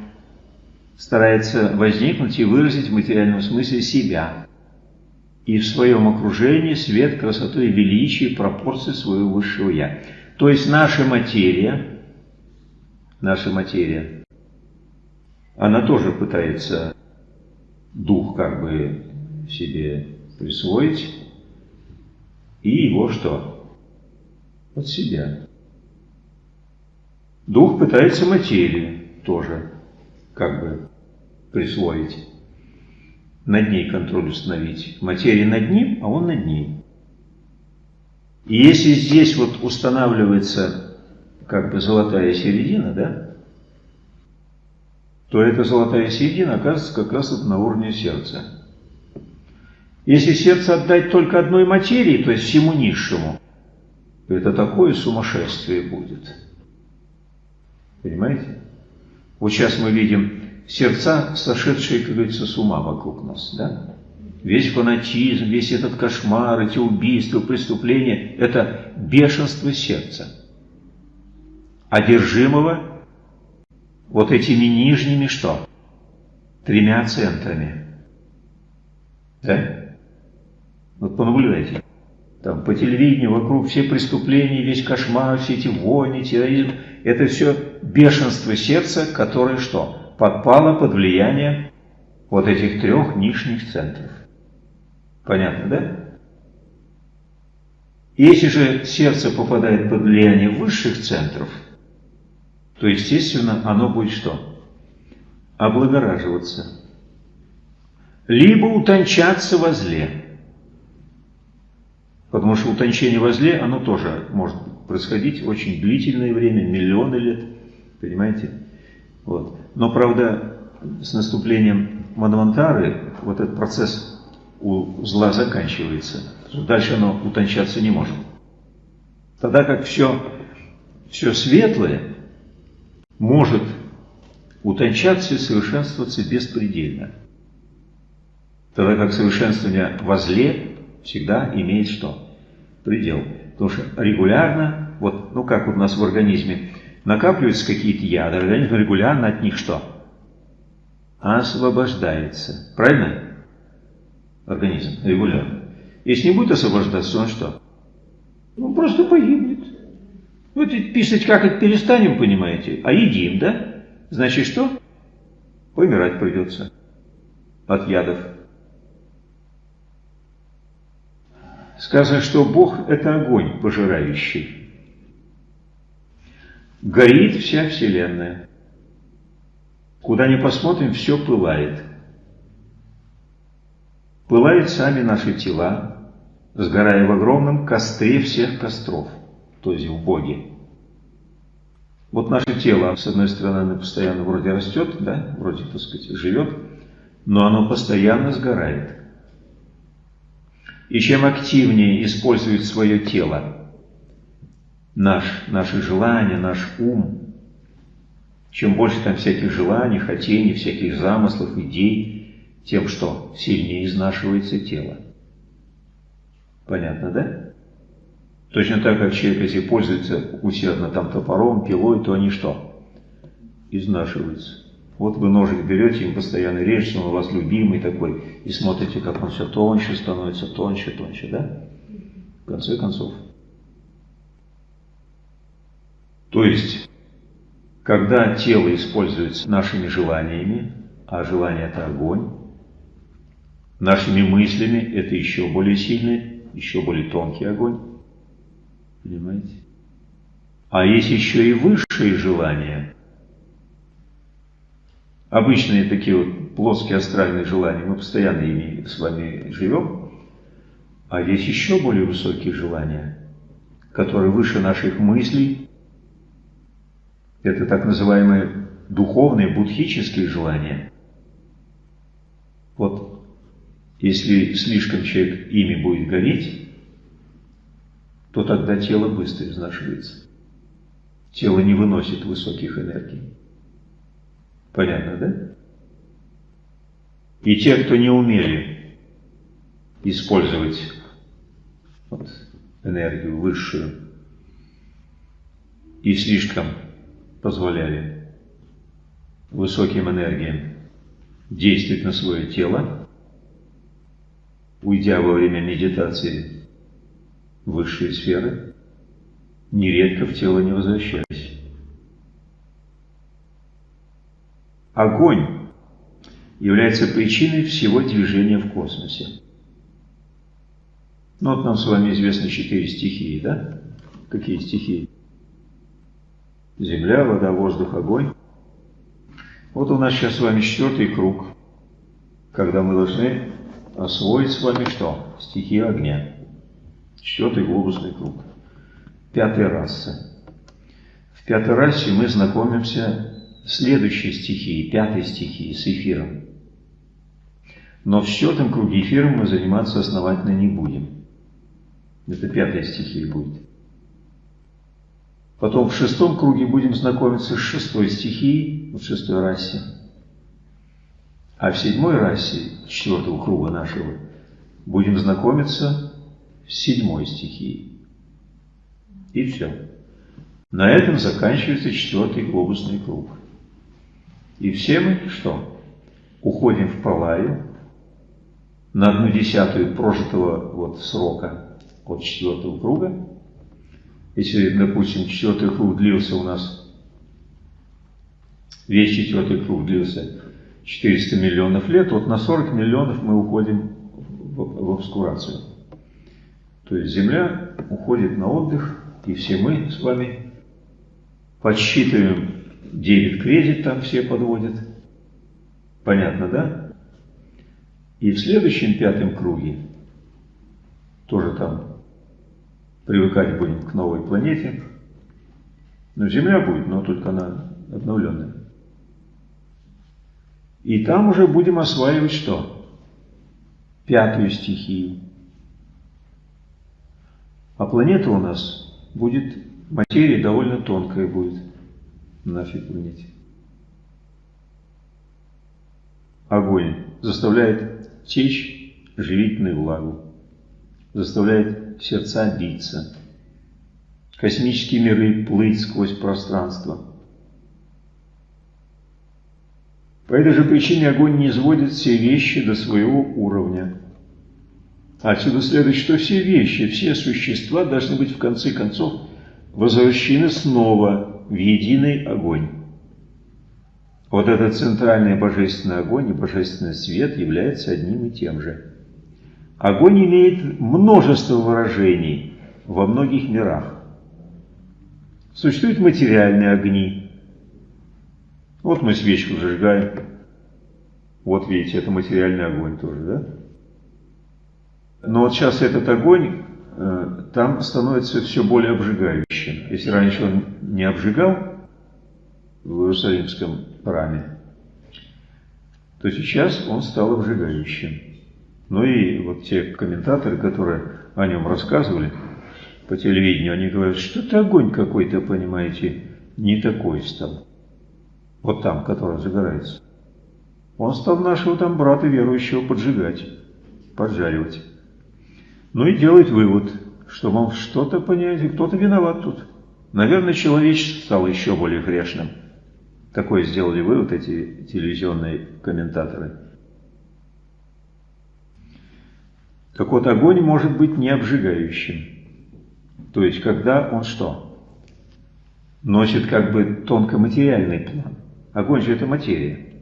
старается возникнуть и выразить в материальном смысле себя и в своем окружении свет, красоту и величие, пропорции своего высшего «я». То есть наша материя, наша материя, она тоже пытается дух как бы себе присвоить и его что? От себя. Дух пытается материю тоже как бы присвоить, над ней контроль установить. Материя над ним, а он над ней. И если здесь вот устанавливается как бы золотая середина, да, то эта золотая середина оказывается как раз вот на уровне сердца. Если сердце отдать только одной материи, то есть всему низшему, то это такое сумасшествие будет. Понимаете? Вот сейчас мы видим сердца, сошедшие, как говорится, с ума вокруг нас, да? Весь фанатизм, весь этот кошмар, эти убийства, преступления – это бешенство сердца, одержимого вот этими нижними что? Тремя центрами. Да? Вот понаблюдайте. Там по телевидению вокруг все преступления, весь кошмар, все эти войны, терроризм – это все бешенство сердца, которое что? Подпало под влияние вот этих трех нижних центров. Понятно, да? Если же сердце попадает под влияние высших центров, то, естественно, оно будет что? Облагораживаться. Либо утончаться во зле. Потому что утончение во зле, оно тоже может происходить очень длительное время, миллионы лет. Понимаете? Вот. Но, правда, с наступлением Манвантары вот этот процесс у зла заканчивается. Дальше оно утончаться не может. Тогда как все, все светлое может утончаться и совершенствоваться беспредельно. Тогда как совершенствование во зле всегда имеет что? Предел. Потому что регулярно, вот, ну как вот у нас в организме, накапливаются какие-то яды, организм регулярно от них что? Освобождается. Правильно? Организм регулярно. Если не будет освобождаться, он что? Он просто погибнет. Вы ведь писать как это перестанем, понимаете, а едим, да? Значит что? Помирать придется от ядов. Сказано, что Бог – это огонь пожирающий. Горит вся Вселенная. Куда ни посмотрим, все пылает. Пылают сами наши тела, сгорая в огромном костре всех костров, то есть в Боге. Вот наше тело, с одной стороны, оно постоянно вроде растет, да, вроде, так сказать, живет, но оно постоянно сгорает. И чем активнее использует свое тело, наш, наши желания, наш ум, чем больше там всяких желаний, хотений, всяких замыслов, идей, тем что сильнее изнашивается тело. Понятно, да? Точно так, как человек, если пользуется усердно там топором, пилой, то они что? Изнашиваются. Вот вы ножик берете, им постоянно режете, он у вас любимый такой, и смотрите, как он все тоньше становится, тоньше, тоньше, да? В конце концов. То есть, когда тело используется нашими желаниями, а желание – это огонь, нашими мыслями – это еще более сильный, еще более тонкий огонь, понимаете? А есть еще и высшие желания – обычные такие вот плоские астральные желания, мы постоянно ими с вами живем, а есть еще более высокие желания, которые выше наших мыслей. Это так называемые духовные, будхические желания. Вот если слишком человек ими будет гореть, то тогда тело быстро изнашивается. Тело не выносит высоких энергий. Понятно, да? И те, кто не умели использовать вот, энергию высшую и слишком позволяли высоким энергиям действовать на свое тело, уйдя во время медитации в высшие сферы, нередко в тело не возвращались. Огонь является причиной всего движения в космосе. Ну вот нам с вами известны четыре стихии, да? Какие стихии? Земля, вода, воздух, огонь. Вот у нас сейчас с вами четвертый круг, когда мы должны освоить с вами что? Стихию огня. Четвертый глобусный круг. Пятая раса. В пятой расе мы знакомимся следующей стихии, пятой стихии, с эфиром. Но в четвертом круге эфиром мы заниматься основательно не будем. Это пятая стихия будет. Потом в шестом круге будем знакомиться с шестой стихией, в шестой расе. А в седьмой расе, четвертого круга нашего, будем знакомиться с седьмой стихией. И все. На этом заканчивается четвертый глобусный круг. И все мы что? Уходим в Палаю на одну десятую прожитого вот срока от четвертого круга. Если, допустим, четвертый круг длился у нас, весь четвертый круг длился 400 миллионов лет, вот на 40 миллионов мы уходим в, в обскурацию. То есть Земля уходит на отдых, и все мы с вами подсчитываем дебет-кредит, там все подводят. Понятно, да? И в следующем пятом круге тоже там привыкать будем к новой планете. Но Земля будет, но только она обновленная. И там уже будем осваивать что? Пятую стихию. А планета у нас будет, материя довольно тонкая будет на нашей планете. Огонь заставляет течь живительную влагу, заставляет сердца биться, космические миры плыть сквозь пространство. По этой же причине огонь не сводит все вещи до своего уровня. Отсюда следует, что все вещи, все существа должны быть в конце концов возвращены снова в единый огонь. Вот этот центральный божественный огонь и божественный свет являются одним и тем же. Огонь имеет множество выражений во многих мирах. Существуют материальные огни. Вот мы свечку зажигаем. Вот видите, это материальный огонь тоже, да? Но вот сейчас этот огонь там становится все более обжигающим. Если раньше он не обжигал в Иерусалимском храме, то сейчас он стал обжигающим. Ну и вот те комментаторы, которые о нем рассказывали по телевидению, они говорят, что это огонь какой-то, понимаете, не такой стал. Вот там, который загорается. Он стал нашего там брата верующего поджигать, поджаривать. Ну и делает вывод, что, мол, что-то, понимаете, кто-то виноват тут. Наверное, человечество стало еще более грешным. Такое сделали вывод эти телевизионные комментаторы. Так вот, огонь может быть не обжигающим. То есть, когда он что? Носит как бы тонкоматериальный план. Огонь же это материя,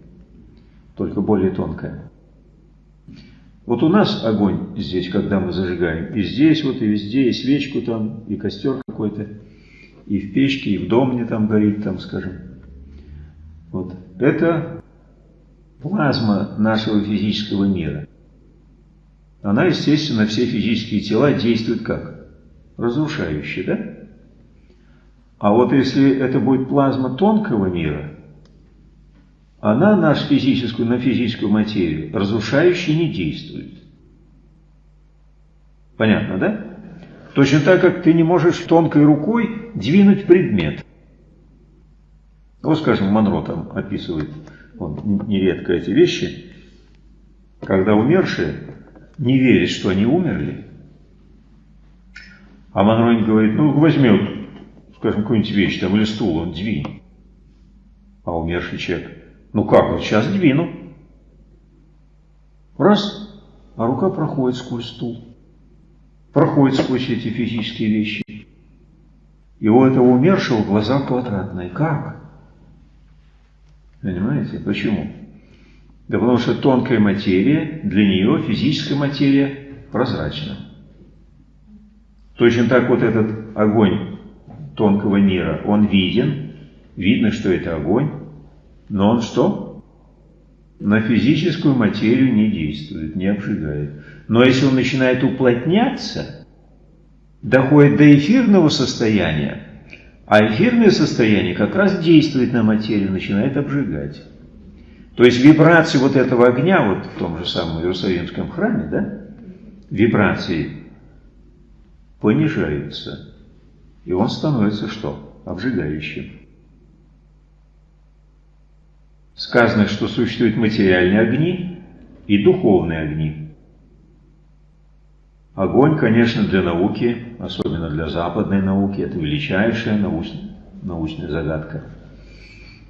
только более тонкая. Вот у нас огонь здесь, когда мы зажигаем, и здесь вот, и везде, и свечку там, и костер какой-то, и в печке, и в доме там горит, там, скажем. Вот. Это плазма нашего физического мира. Она, естественно, все физические тела действует как? Разрушающе, да? А вот если это будет плазма тонкого мира, она нашу физическую, на физическую материю разрушающе не действует. Понятно, да? Точно так, как ты не можешь тонкой рукой двинуть предмет. Вот, скажем, Монро там описывает он нередко эти вещи, когда умершие не верят, что они умерли. А Монро говорит, ну возьми, скажем, какую-нибудь вещь там или стул, он двинь. А умерший человек ну как, вот сейчас двину. Раз, а рука проходит сквозь стул. Проходит сквозь эти физические вещи. И у этого умершего глаза квадратные. Как? Понимаете? Почему? Да потому что тонкая материя, для нее физическая материя прозрачна. Точно так вот этот огонь тонкого мира, он виден, видно, что это огонь, но он что? На физическую материю не действует, не обжигает. Но если он начинает уплотняться, доходит до эфирного состояния, а эфирное состояние как раз действует на материю, начинает обжигать. То есть вибрации вот этого огня, вот в том же самом Иерусалимском храме, да, вибрации понижаются. И он становится что? Обжигающим сказано, что существуют материальные огни и духовные огни. Огонь, конечно, для науки, особенно для западной науки, это величайшая научная, научная загадка.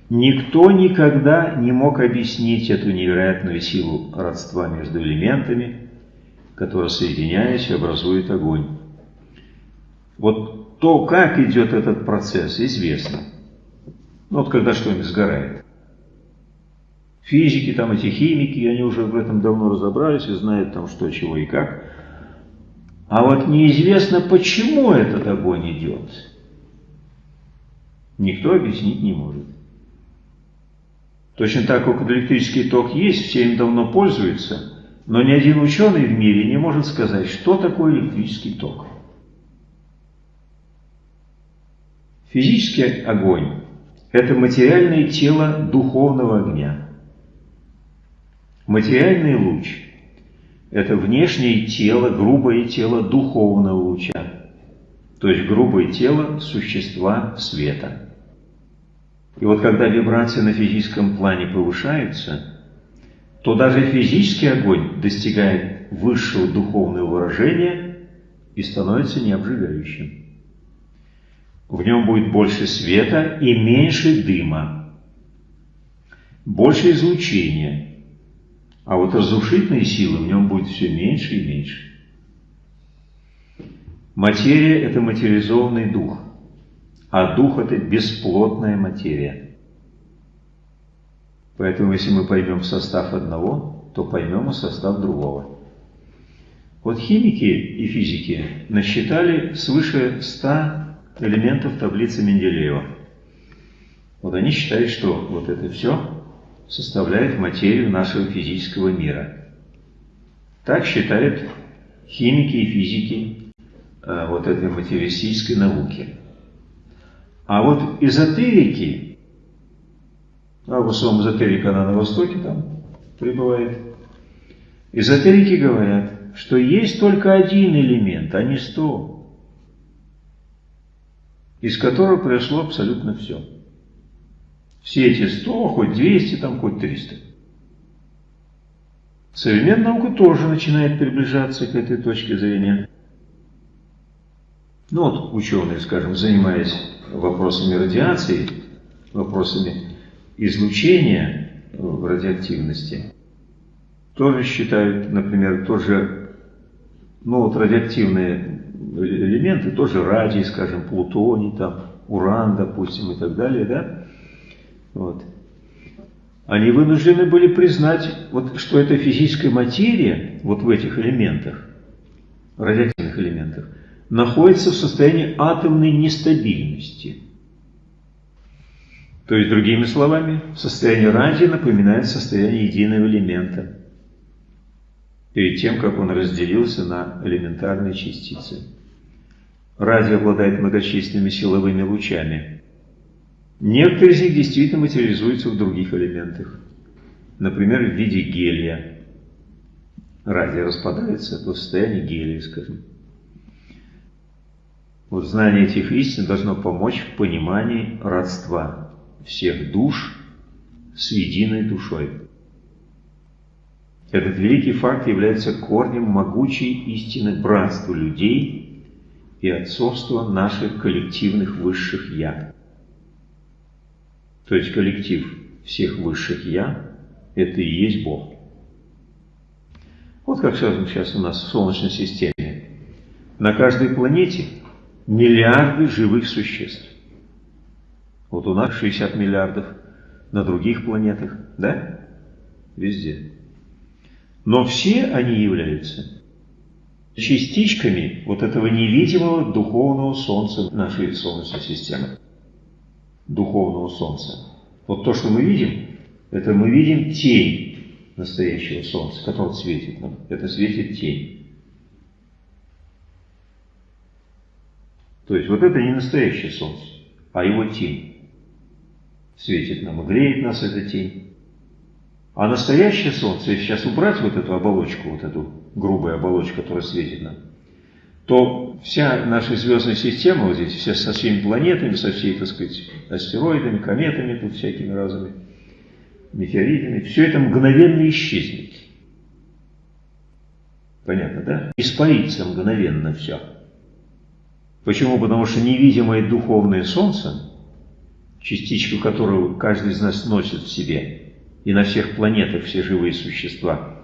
Никто никогда не мог объяснить эту невероятную силу родства между элементами, которые, соединяясь, образуют огонь. Вот то, как идет этот процесс, известно. Вот когда что-нибудь сгорает. Физики, там эти химики, они уже в этом давно разобрались и знают там что, чего и как. А вот неизвестно, почему этот огонь идет. Никто объяснить не может. Точно так, как электрический ток есть, все им давно пользуются, но ни один ученый в мире не может сказать, что такое электрический ток. Физический огонь – это материальное тело духовного огня. Материальный луч – это внешнее тело, грубое тело духовного луча, то есть грубое тело существа света. И вот когда вибрации на физическом плане повышаются, то даже физический огонь достигает высшего духовного выражения и становится необжигающим. В нем будет больше света и меньше дыма, больше излучения, а вот разрушительной силы в нем будет все меньше и меньше. Материя – это материализованный дух, а дух – это бесплотная материя. Поэтому, если мы поймем состав одного, то поймем и состав другого. Вот химики и физики насчитали свыше 100 элементов таблицы Менделеева. Вот они считают, что вот это все составляет материю нашего физического мира. Так считают химики и физики э, вот этой материалистической науки. А вот эзотерики, а в основном эзотерика она на Востоке там пребывает, эзотерики говорят, что есть только один элемент, а не сто из которого произошло абсолютно все. Все эти 100, хоть 200, там, хоть 300. Современная наука тоже начинает приближаться к этой точке зрения. Ну вот ученые, скажем, занимаясь вопросами радиации, вопросами излучения в радиоактивности, тоже считают, например, тоже, ну вот радиоактивные элементы, тоже радий, скажем, плутоний, там, уран, допустим, и так далее, да? Вот. Они вынуждены были признать, вот, что эта физическая материя, вот в этих элементах, радиоактивных элементах, находится в состоянии атомной нестабильности. То есть, другими словами, состояние радия напоминает состояние единого элемента перед тем, как он разделился на элементарные частицы. Радий обладает многочисленными силовыми лучами. Некоторые из них действительно материализуются в других элементах. Например, в виде гелия. Радий распадается до состояния гелия, скажем. Вот знание этих истин должно помочь в понимании родства всех душ с единой душой. Этот великий факт является корнем могучей истины братства людей и отцовство наших коллективных высших «я». То есть коллектив всех высших «я» – это и есть Бог. Вот как сейчас у нас в Солнечной системе. На каждой планете миллиарды живых существ. Вот у нас 60 миллиардов, на других планетах, да? Везде. Но все они являются частичками вот этого невидимого духовного солнца нашей Солнечной системы. Духовного солнца. Вот то, что мы видим, это мы видим тень настоящего солнца, которое светит нам. Это светит тень. То есть вот это не настоящее солнце, а его тень. Светит нам и греет нас эта тень. А настоящее солнце, если сейчас убрать вот эту оболочку, вот эту грубая оболочка, которая светит нам, то вся наша звездная система, вот здесь, вся со всеми планетами, со всей, так сказать, астероидами, кометами, тут всякими разными, метеоритами, все это мгновенно исчезнет. Понятно, да? Испарится мгновенно все. Почему? Потому что невидимое духовное солнце, частичку которого каждый из нас носит в себе, и на всех планетах все живые существа –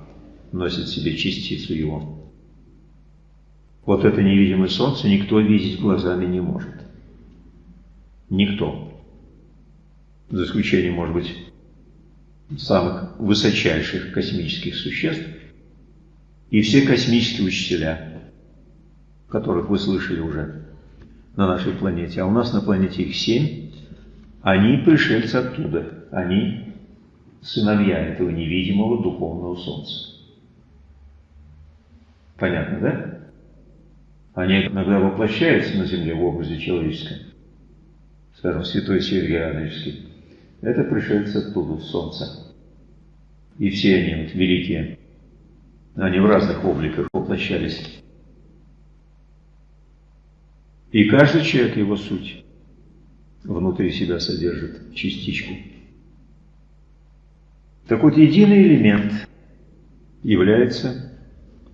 носит в себе частицу его. Вот это невидимое солнце никто видеть глазами не может. Никто. За исключением, может быть, самых высочайших космических существ и все космические учителя. которых вы слышали уже на нашей планете, а у нас на планете их семь, они пришельцы оттуда, они сыновья этого невидимого духовного солнца. Понятно, да? Они иногда воплощаются на Земле в образе человеческом. Скажем, святой Сергий Радонежский. Это пришельцы оттуда, в Солнце. И все они вот великие. Они в разных обликах воплощались. И каждый человек его суть внутри себя содержит частичку. Так вот, единый элемент является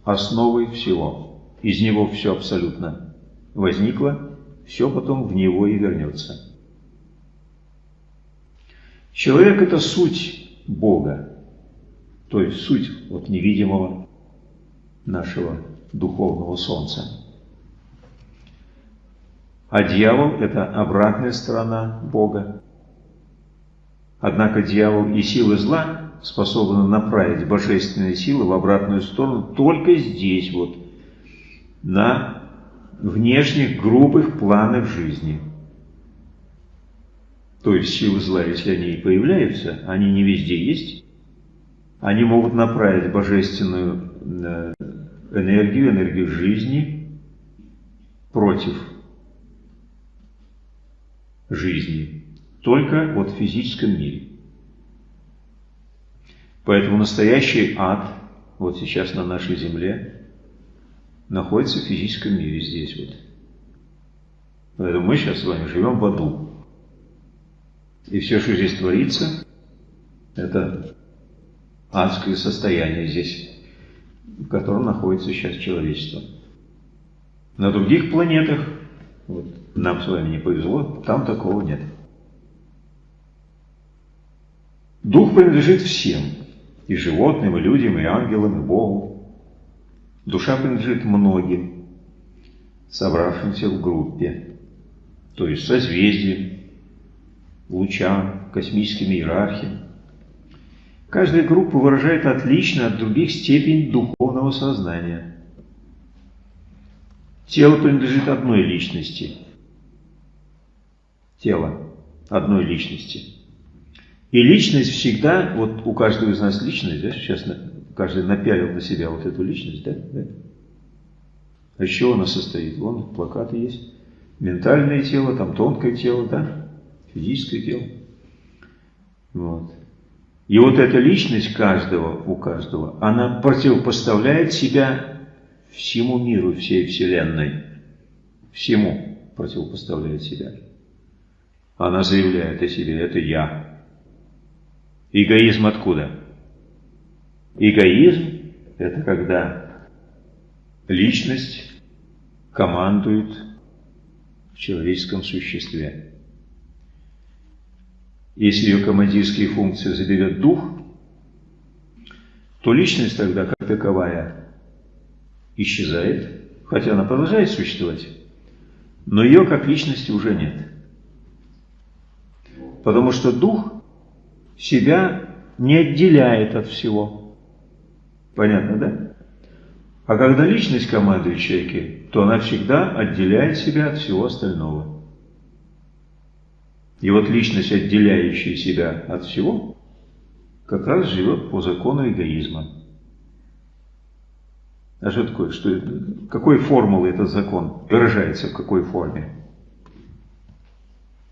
основой всего. Из него все абсолютно возникло, все потом в него и вернется. Человек – это суть Бога, то есть суть вот невидимого нашего духовного солнца. А дьявол – это обратная сторона Бога. Однако дьявол и силы зла способны направить божественные силы в обратную сторону только здесь, вот, на внешних грубых планах жизни. То есть силы зла, если они и появляются, они не везде есть, они могут направить божественную э, энергию, энергию жизни против жизни, только вот в физическом мире. Поэтому настоящий ад, вот сейчас на нашей земле, находится в физическом мире здесь вот. Поэтому мы сейчас с вами живем в аду. И все, что здесь творится, это адское состояние здесь, в котором находится сейчас человечество. На других планетах, вот, нам с вами не повезло, там такого нет. Дух принадлежит всем, и животным, и людям, и ангелам, и Богу. Душа принадлежит многим, собравшимся в группе, то есть созвездиям, лучам, космическим иерархиям. Каждая группа выражает отлично от других степень духовного сознания. Тело принадлежит одной личности. Тело одной личности. И личность всегда, вот у каждого из нас личность, да, сейчас каждый напялил на себя вот эту личность, да, да. А из чего она состоит? Вон плакаты есть. Ментальное тело, там тонкое тело, да, физическое тело. Вот. И вот эта личность каждого, у каждого, она противопоставляет себя всему миру, всей Вселенной. Всему противопоставляет себя. Она заявляет о себе, это я. Эгоизм откуда? Эгоизм – это когда личность командует в человеческом существе. Если ее командирские функции заберет дух, то личность тогда, как таковая, исчезает, хотя она продолжает существовать, но ее как личности уже нет. Потому что дух себя не отделяет от всего. Понятно, да? А когда личность командует человеке, то она всегда отделяет себя от всего остального. И вот личность, отделяющая себя от всего, как раз живет по закону эгоизма. А что такое? Что, какой формулой этот закон выражается, в какой форме?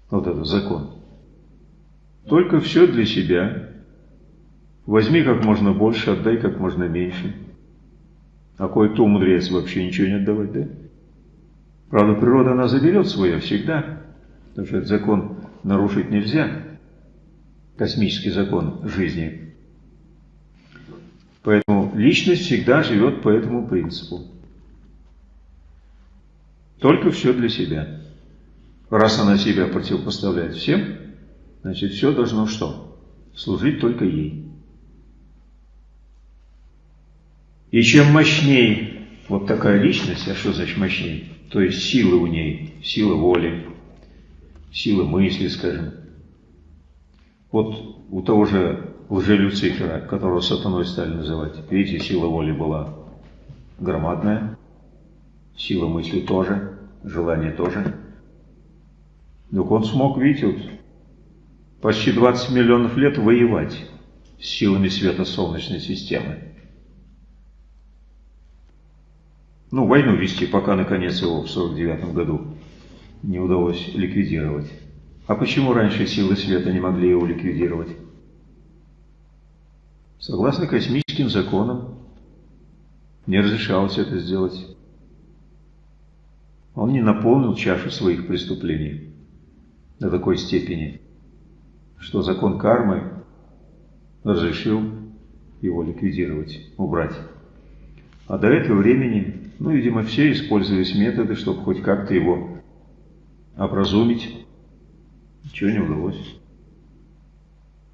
Вот этот закон. Только все для себя. Возьми как можно больше, отдай как можно меньше. А кое-кто умудряется вообще ничего не отдавать, да? Правда, природа, она заберет свое всегда. Потому что этот закон нарушить нельзя. Космический закон жизни. Поэтому личность всегда живет по этому принципу. Только все для себя. Раз она себя противопоставляет всем, значит все должно что? Служить только ей. И чем мощнее вот такая личность, а что значит мощнее? То есть силы у ней, сила воли, сила мысли, скажем. Вот у того же лже-Люцифера, которого сатаной стали называть, видите, сила воли была громадная, сила мысли тоже, желание тоже. Так он смог, видите, вот, почти 20 миллионов лет воевать с силами света Солнечной системы. Ну, войну вести, пока наконец его в 49 году не удалось ликвидировать. А почему раньше силы света не могли его ликвидировать? Согласно космическим законам, не разрешалось это сделать. Он не наполнил чашу своих преступлений до такой степени, что закон кармы разрешил его ликвидировать, убрать. А до этого времени, ну, видимо, все использовались методы, чтобы хоть как-то его образумить. Ничего не удалось.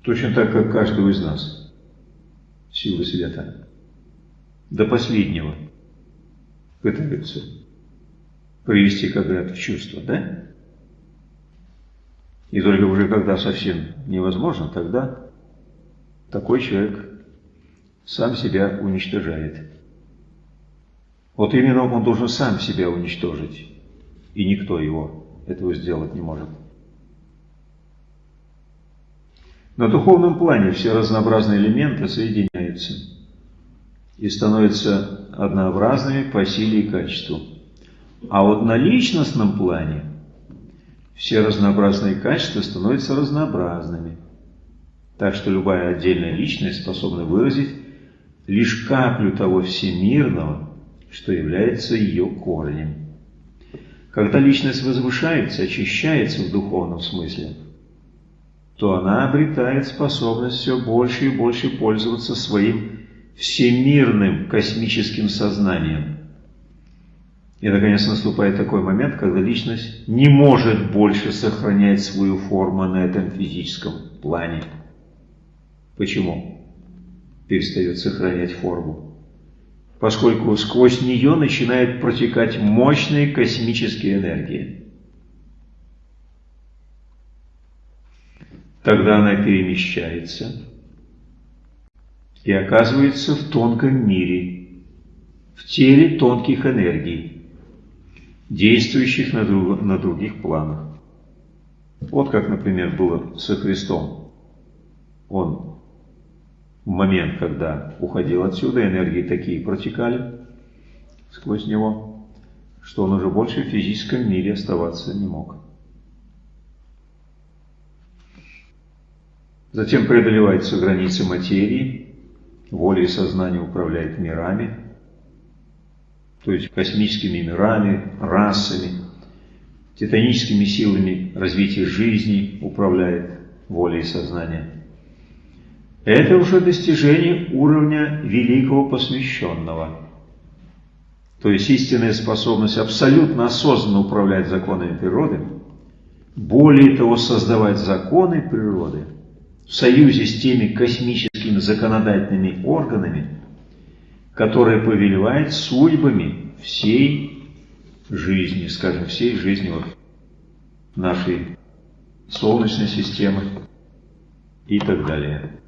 Точно так, как каждого из нас. Силы света. До последнего пытаются привести когда-то в чувство, да? И только уже когда совсем невозможно, тогда такой человек сам себя уничтожает. Вот именно он должен сам себя уничтожить, и никто его этого сделать не может. На духовном плане все разнообразные элементы соединяются и становятся однообразными по силе и качеству. А вот на личностном плане все разнообразные качества становятся разнообразными. Так что любая отдельная личность способна выразить лишь каплю того всемирного, что является ее корнем. Когда личность возвышается, очищается в духовном смысле, то она обретает способность все больше и больше пользоваться своим всемирным космическим сознанием. И, наконец, наступает такой момент, когда личность не может больше сохранять свою форму на этом физическом плане. Почему? Перестает сохранять форму поскольку сквозь нее начинают протекать мощные космические энергии. Тогда она перемещается и оказывается в тонком мире, в теле тонких энергий, действующих на, друг, на других планах. Вот как, например, было со Христом. Он в момент, когда уходил отсюда, энергии такие протекали сквозь него, что он уже больше в физическом мире оставаться не мог. Затем преодолеваются границы материи, воля и сознание управляет мирами, то есть космическими мирами, расами, титаническими силами развития жизни управляет воля и сознание. Это уже достижение уровня великого посвященного. То есть истинная способность абсолютно осознанно управлять законами природы, более того, создавать законы природы в союзе с теми космическими законодательными органами, которые повелевают судьбами всей жизни, скажем, всей жизни вот нашей Солнечной системы и так далее.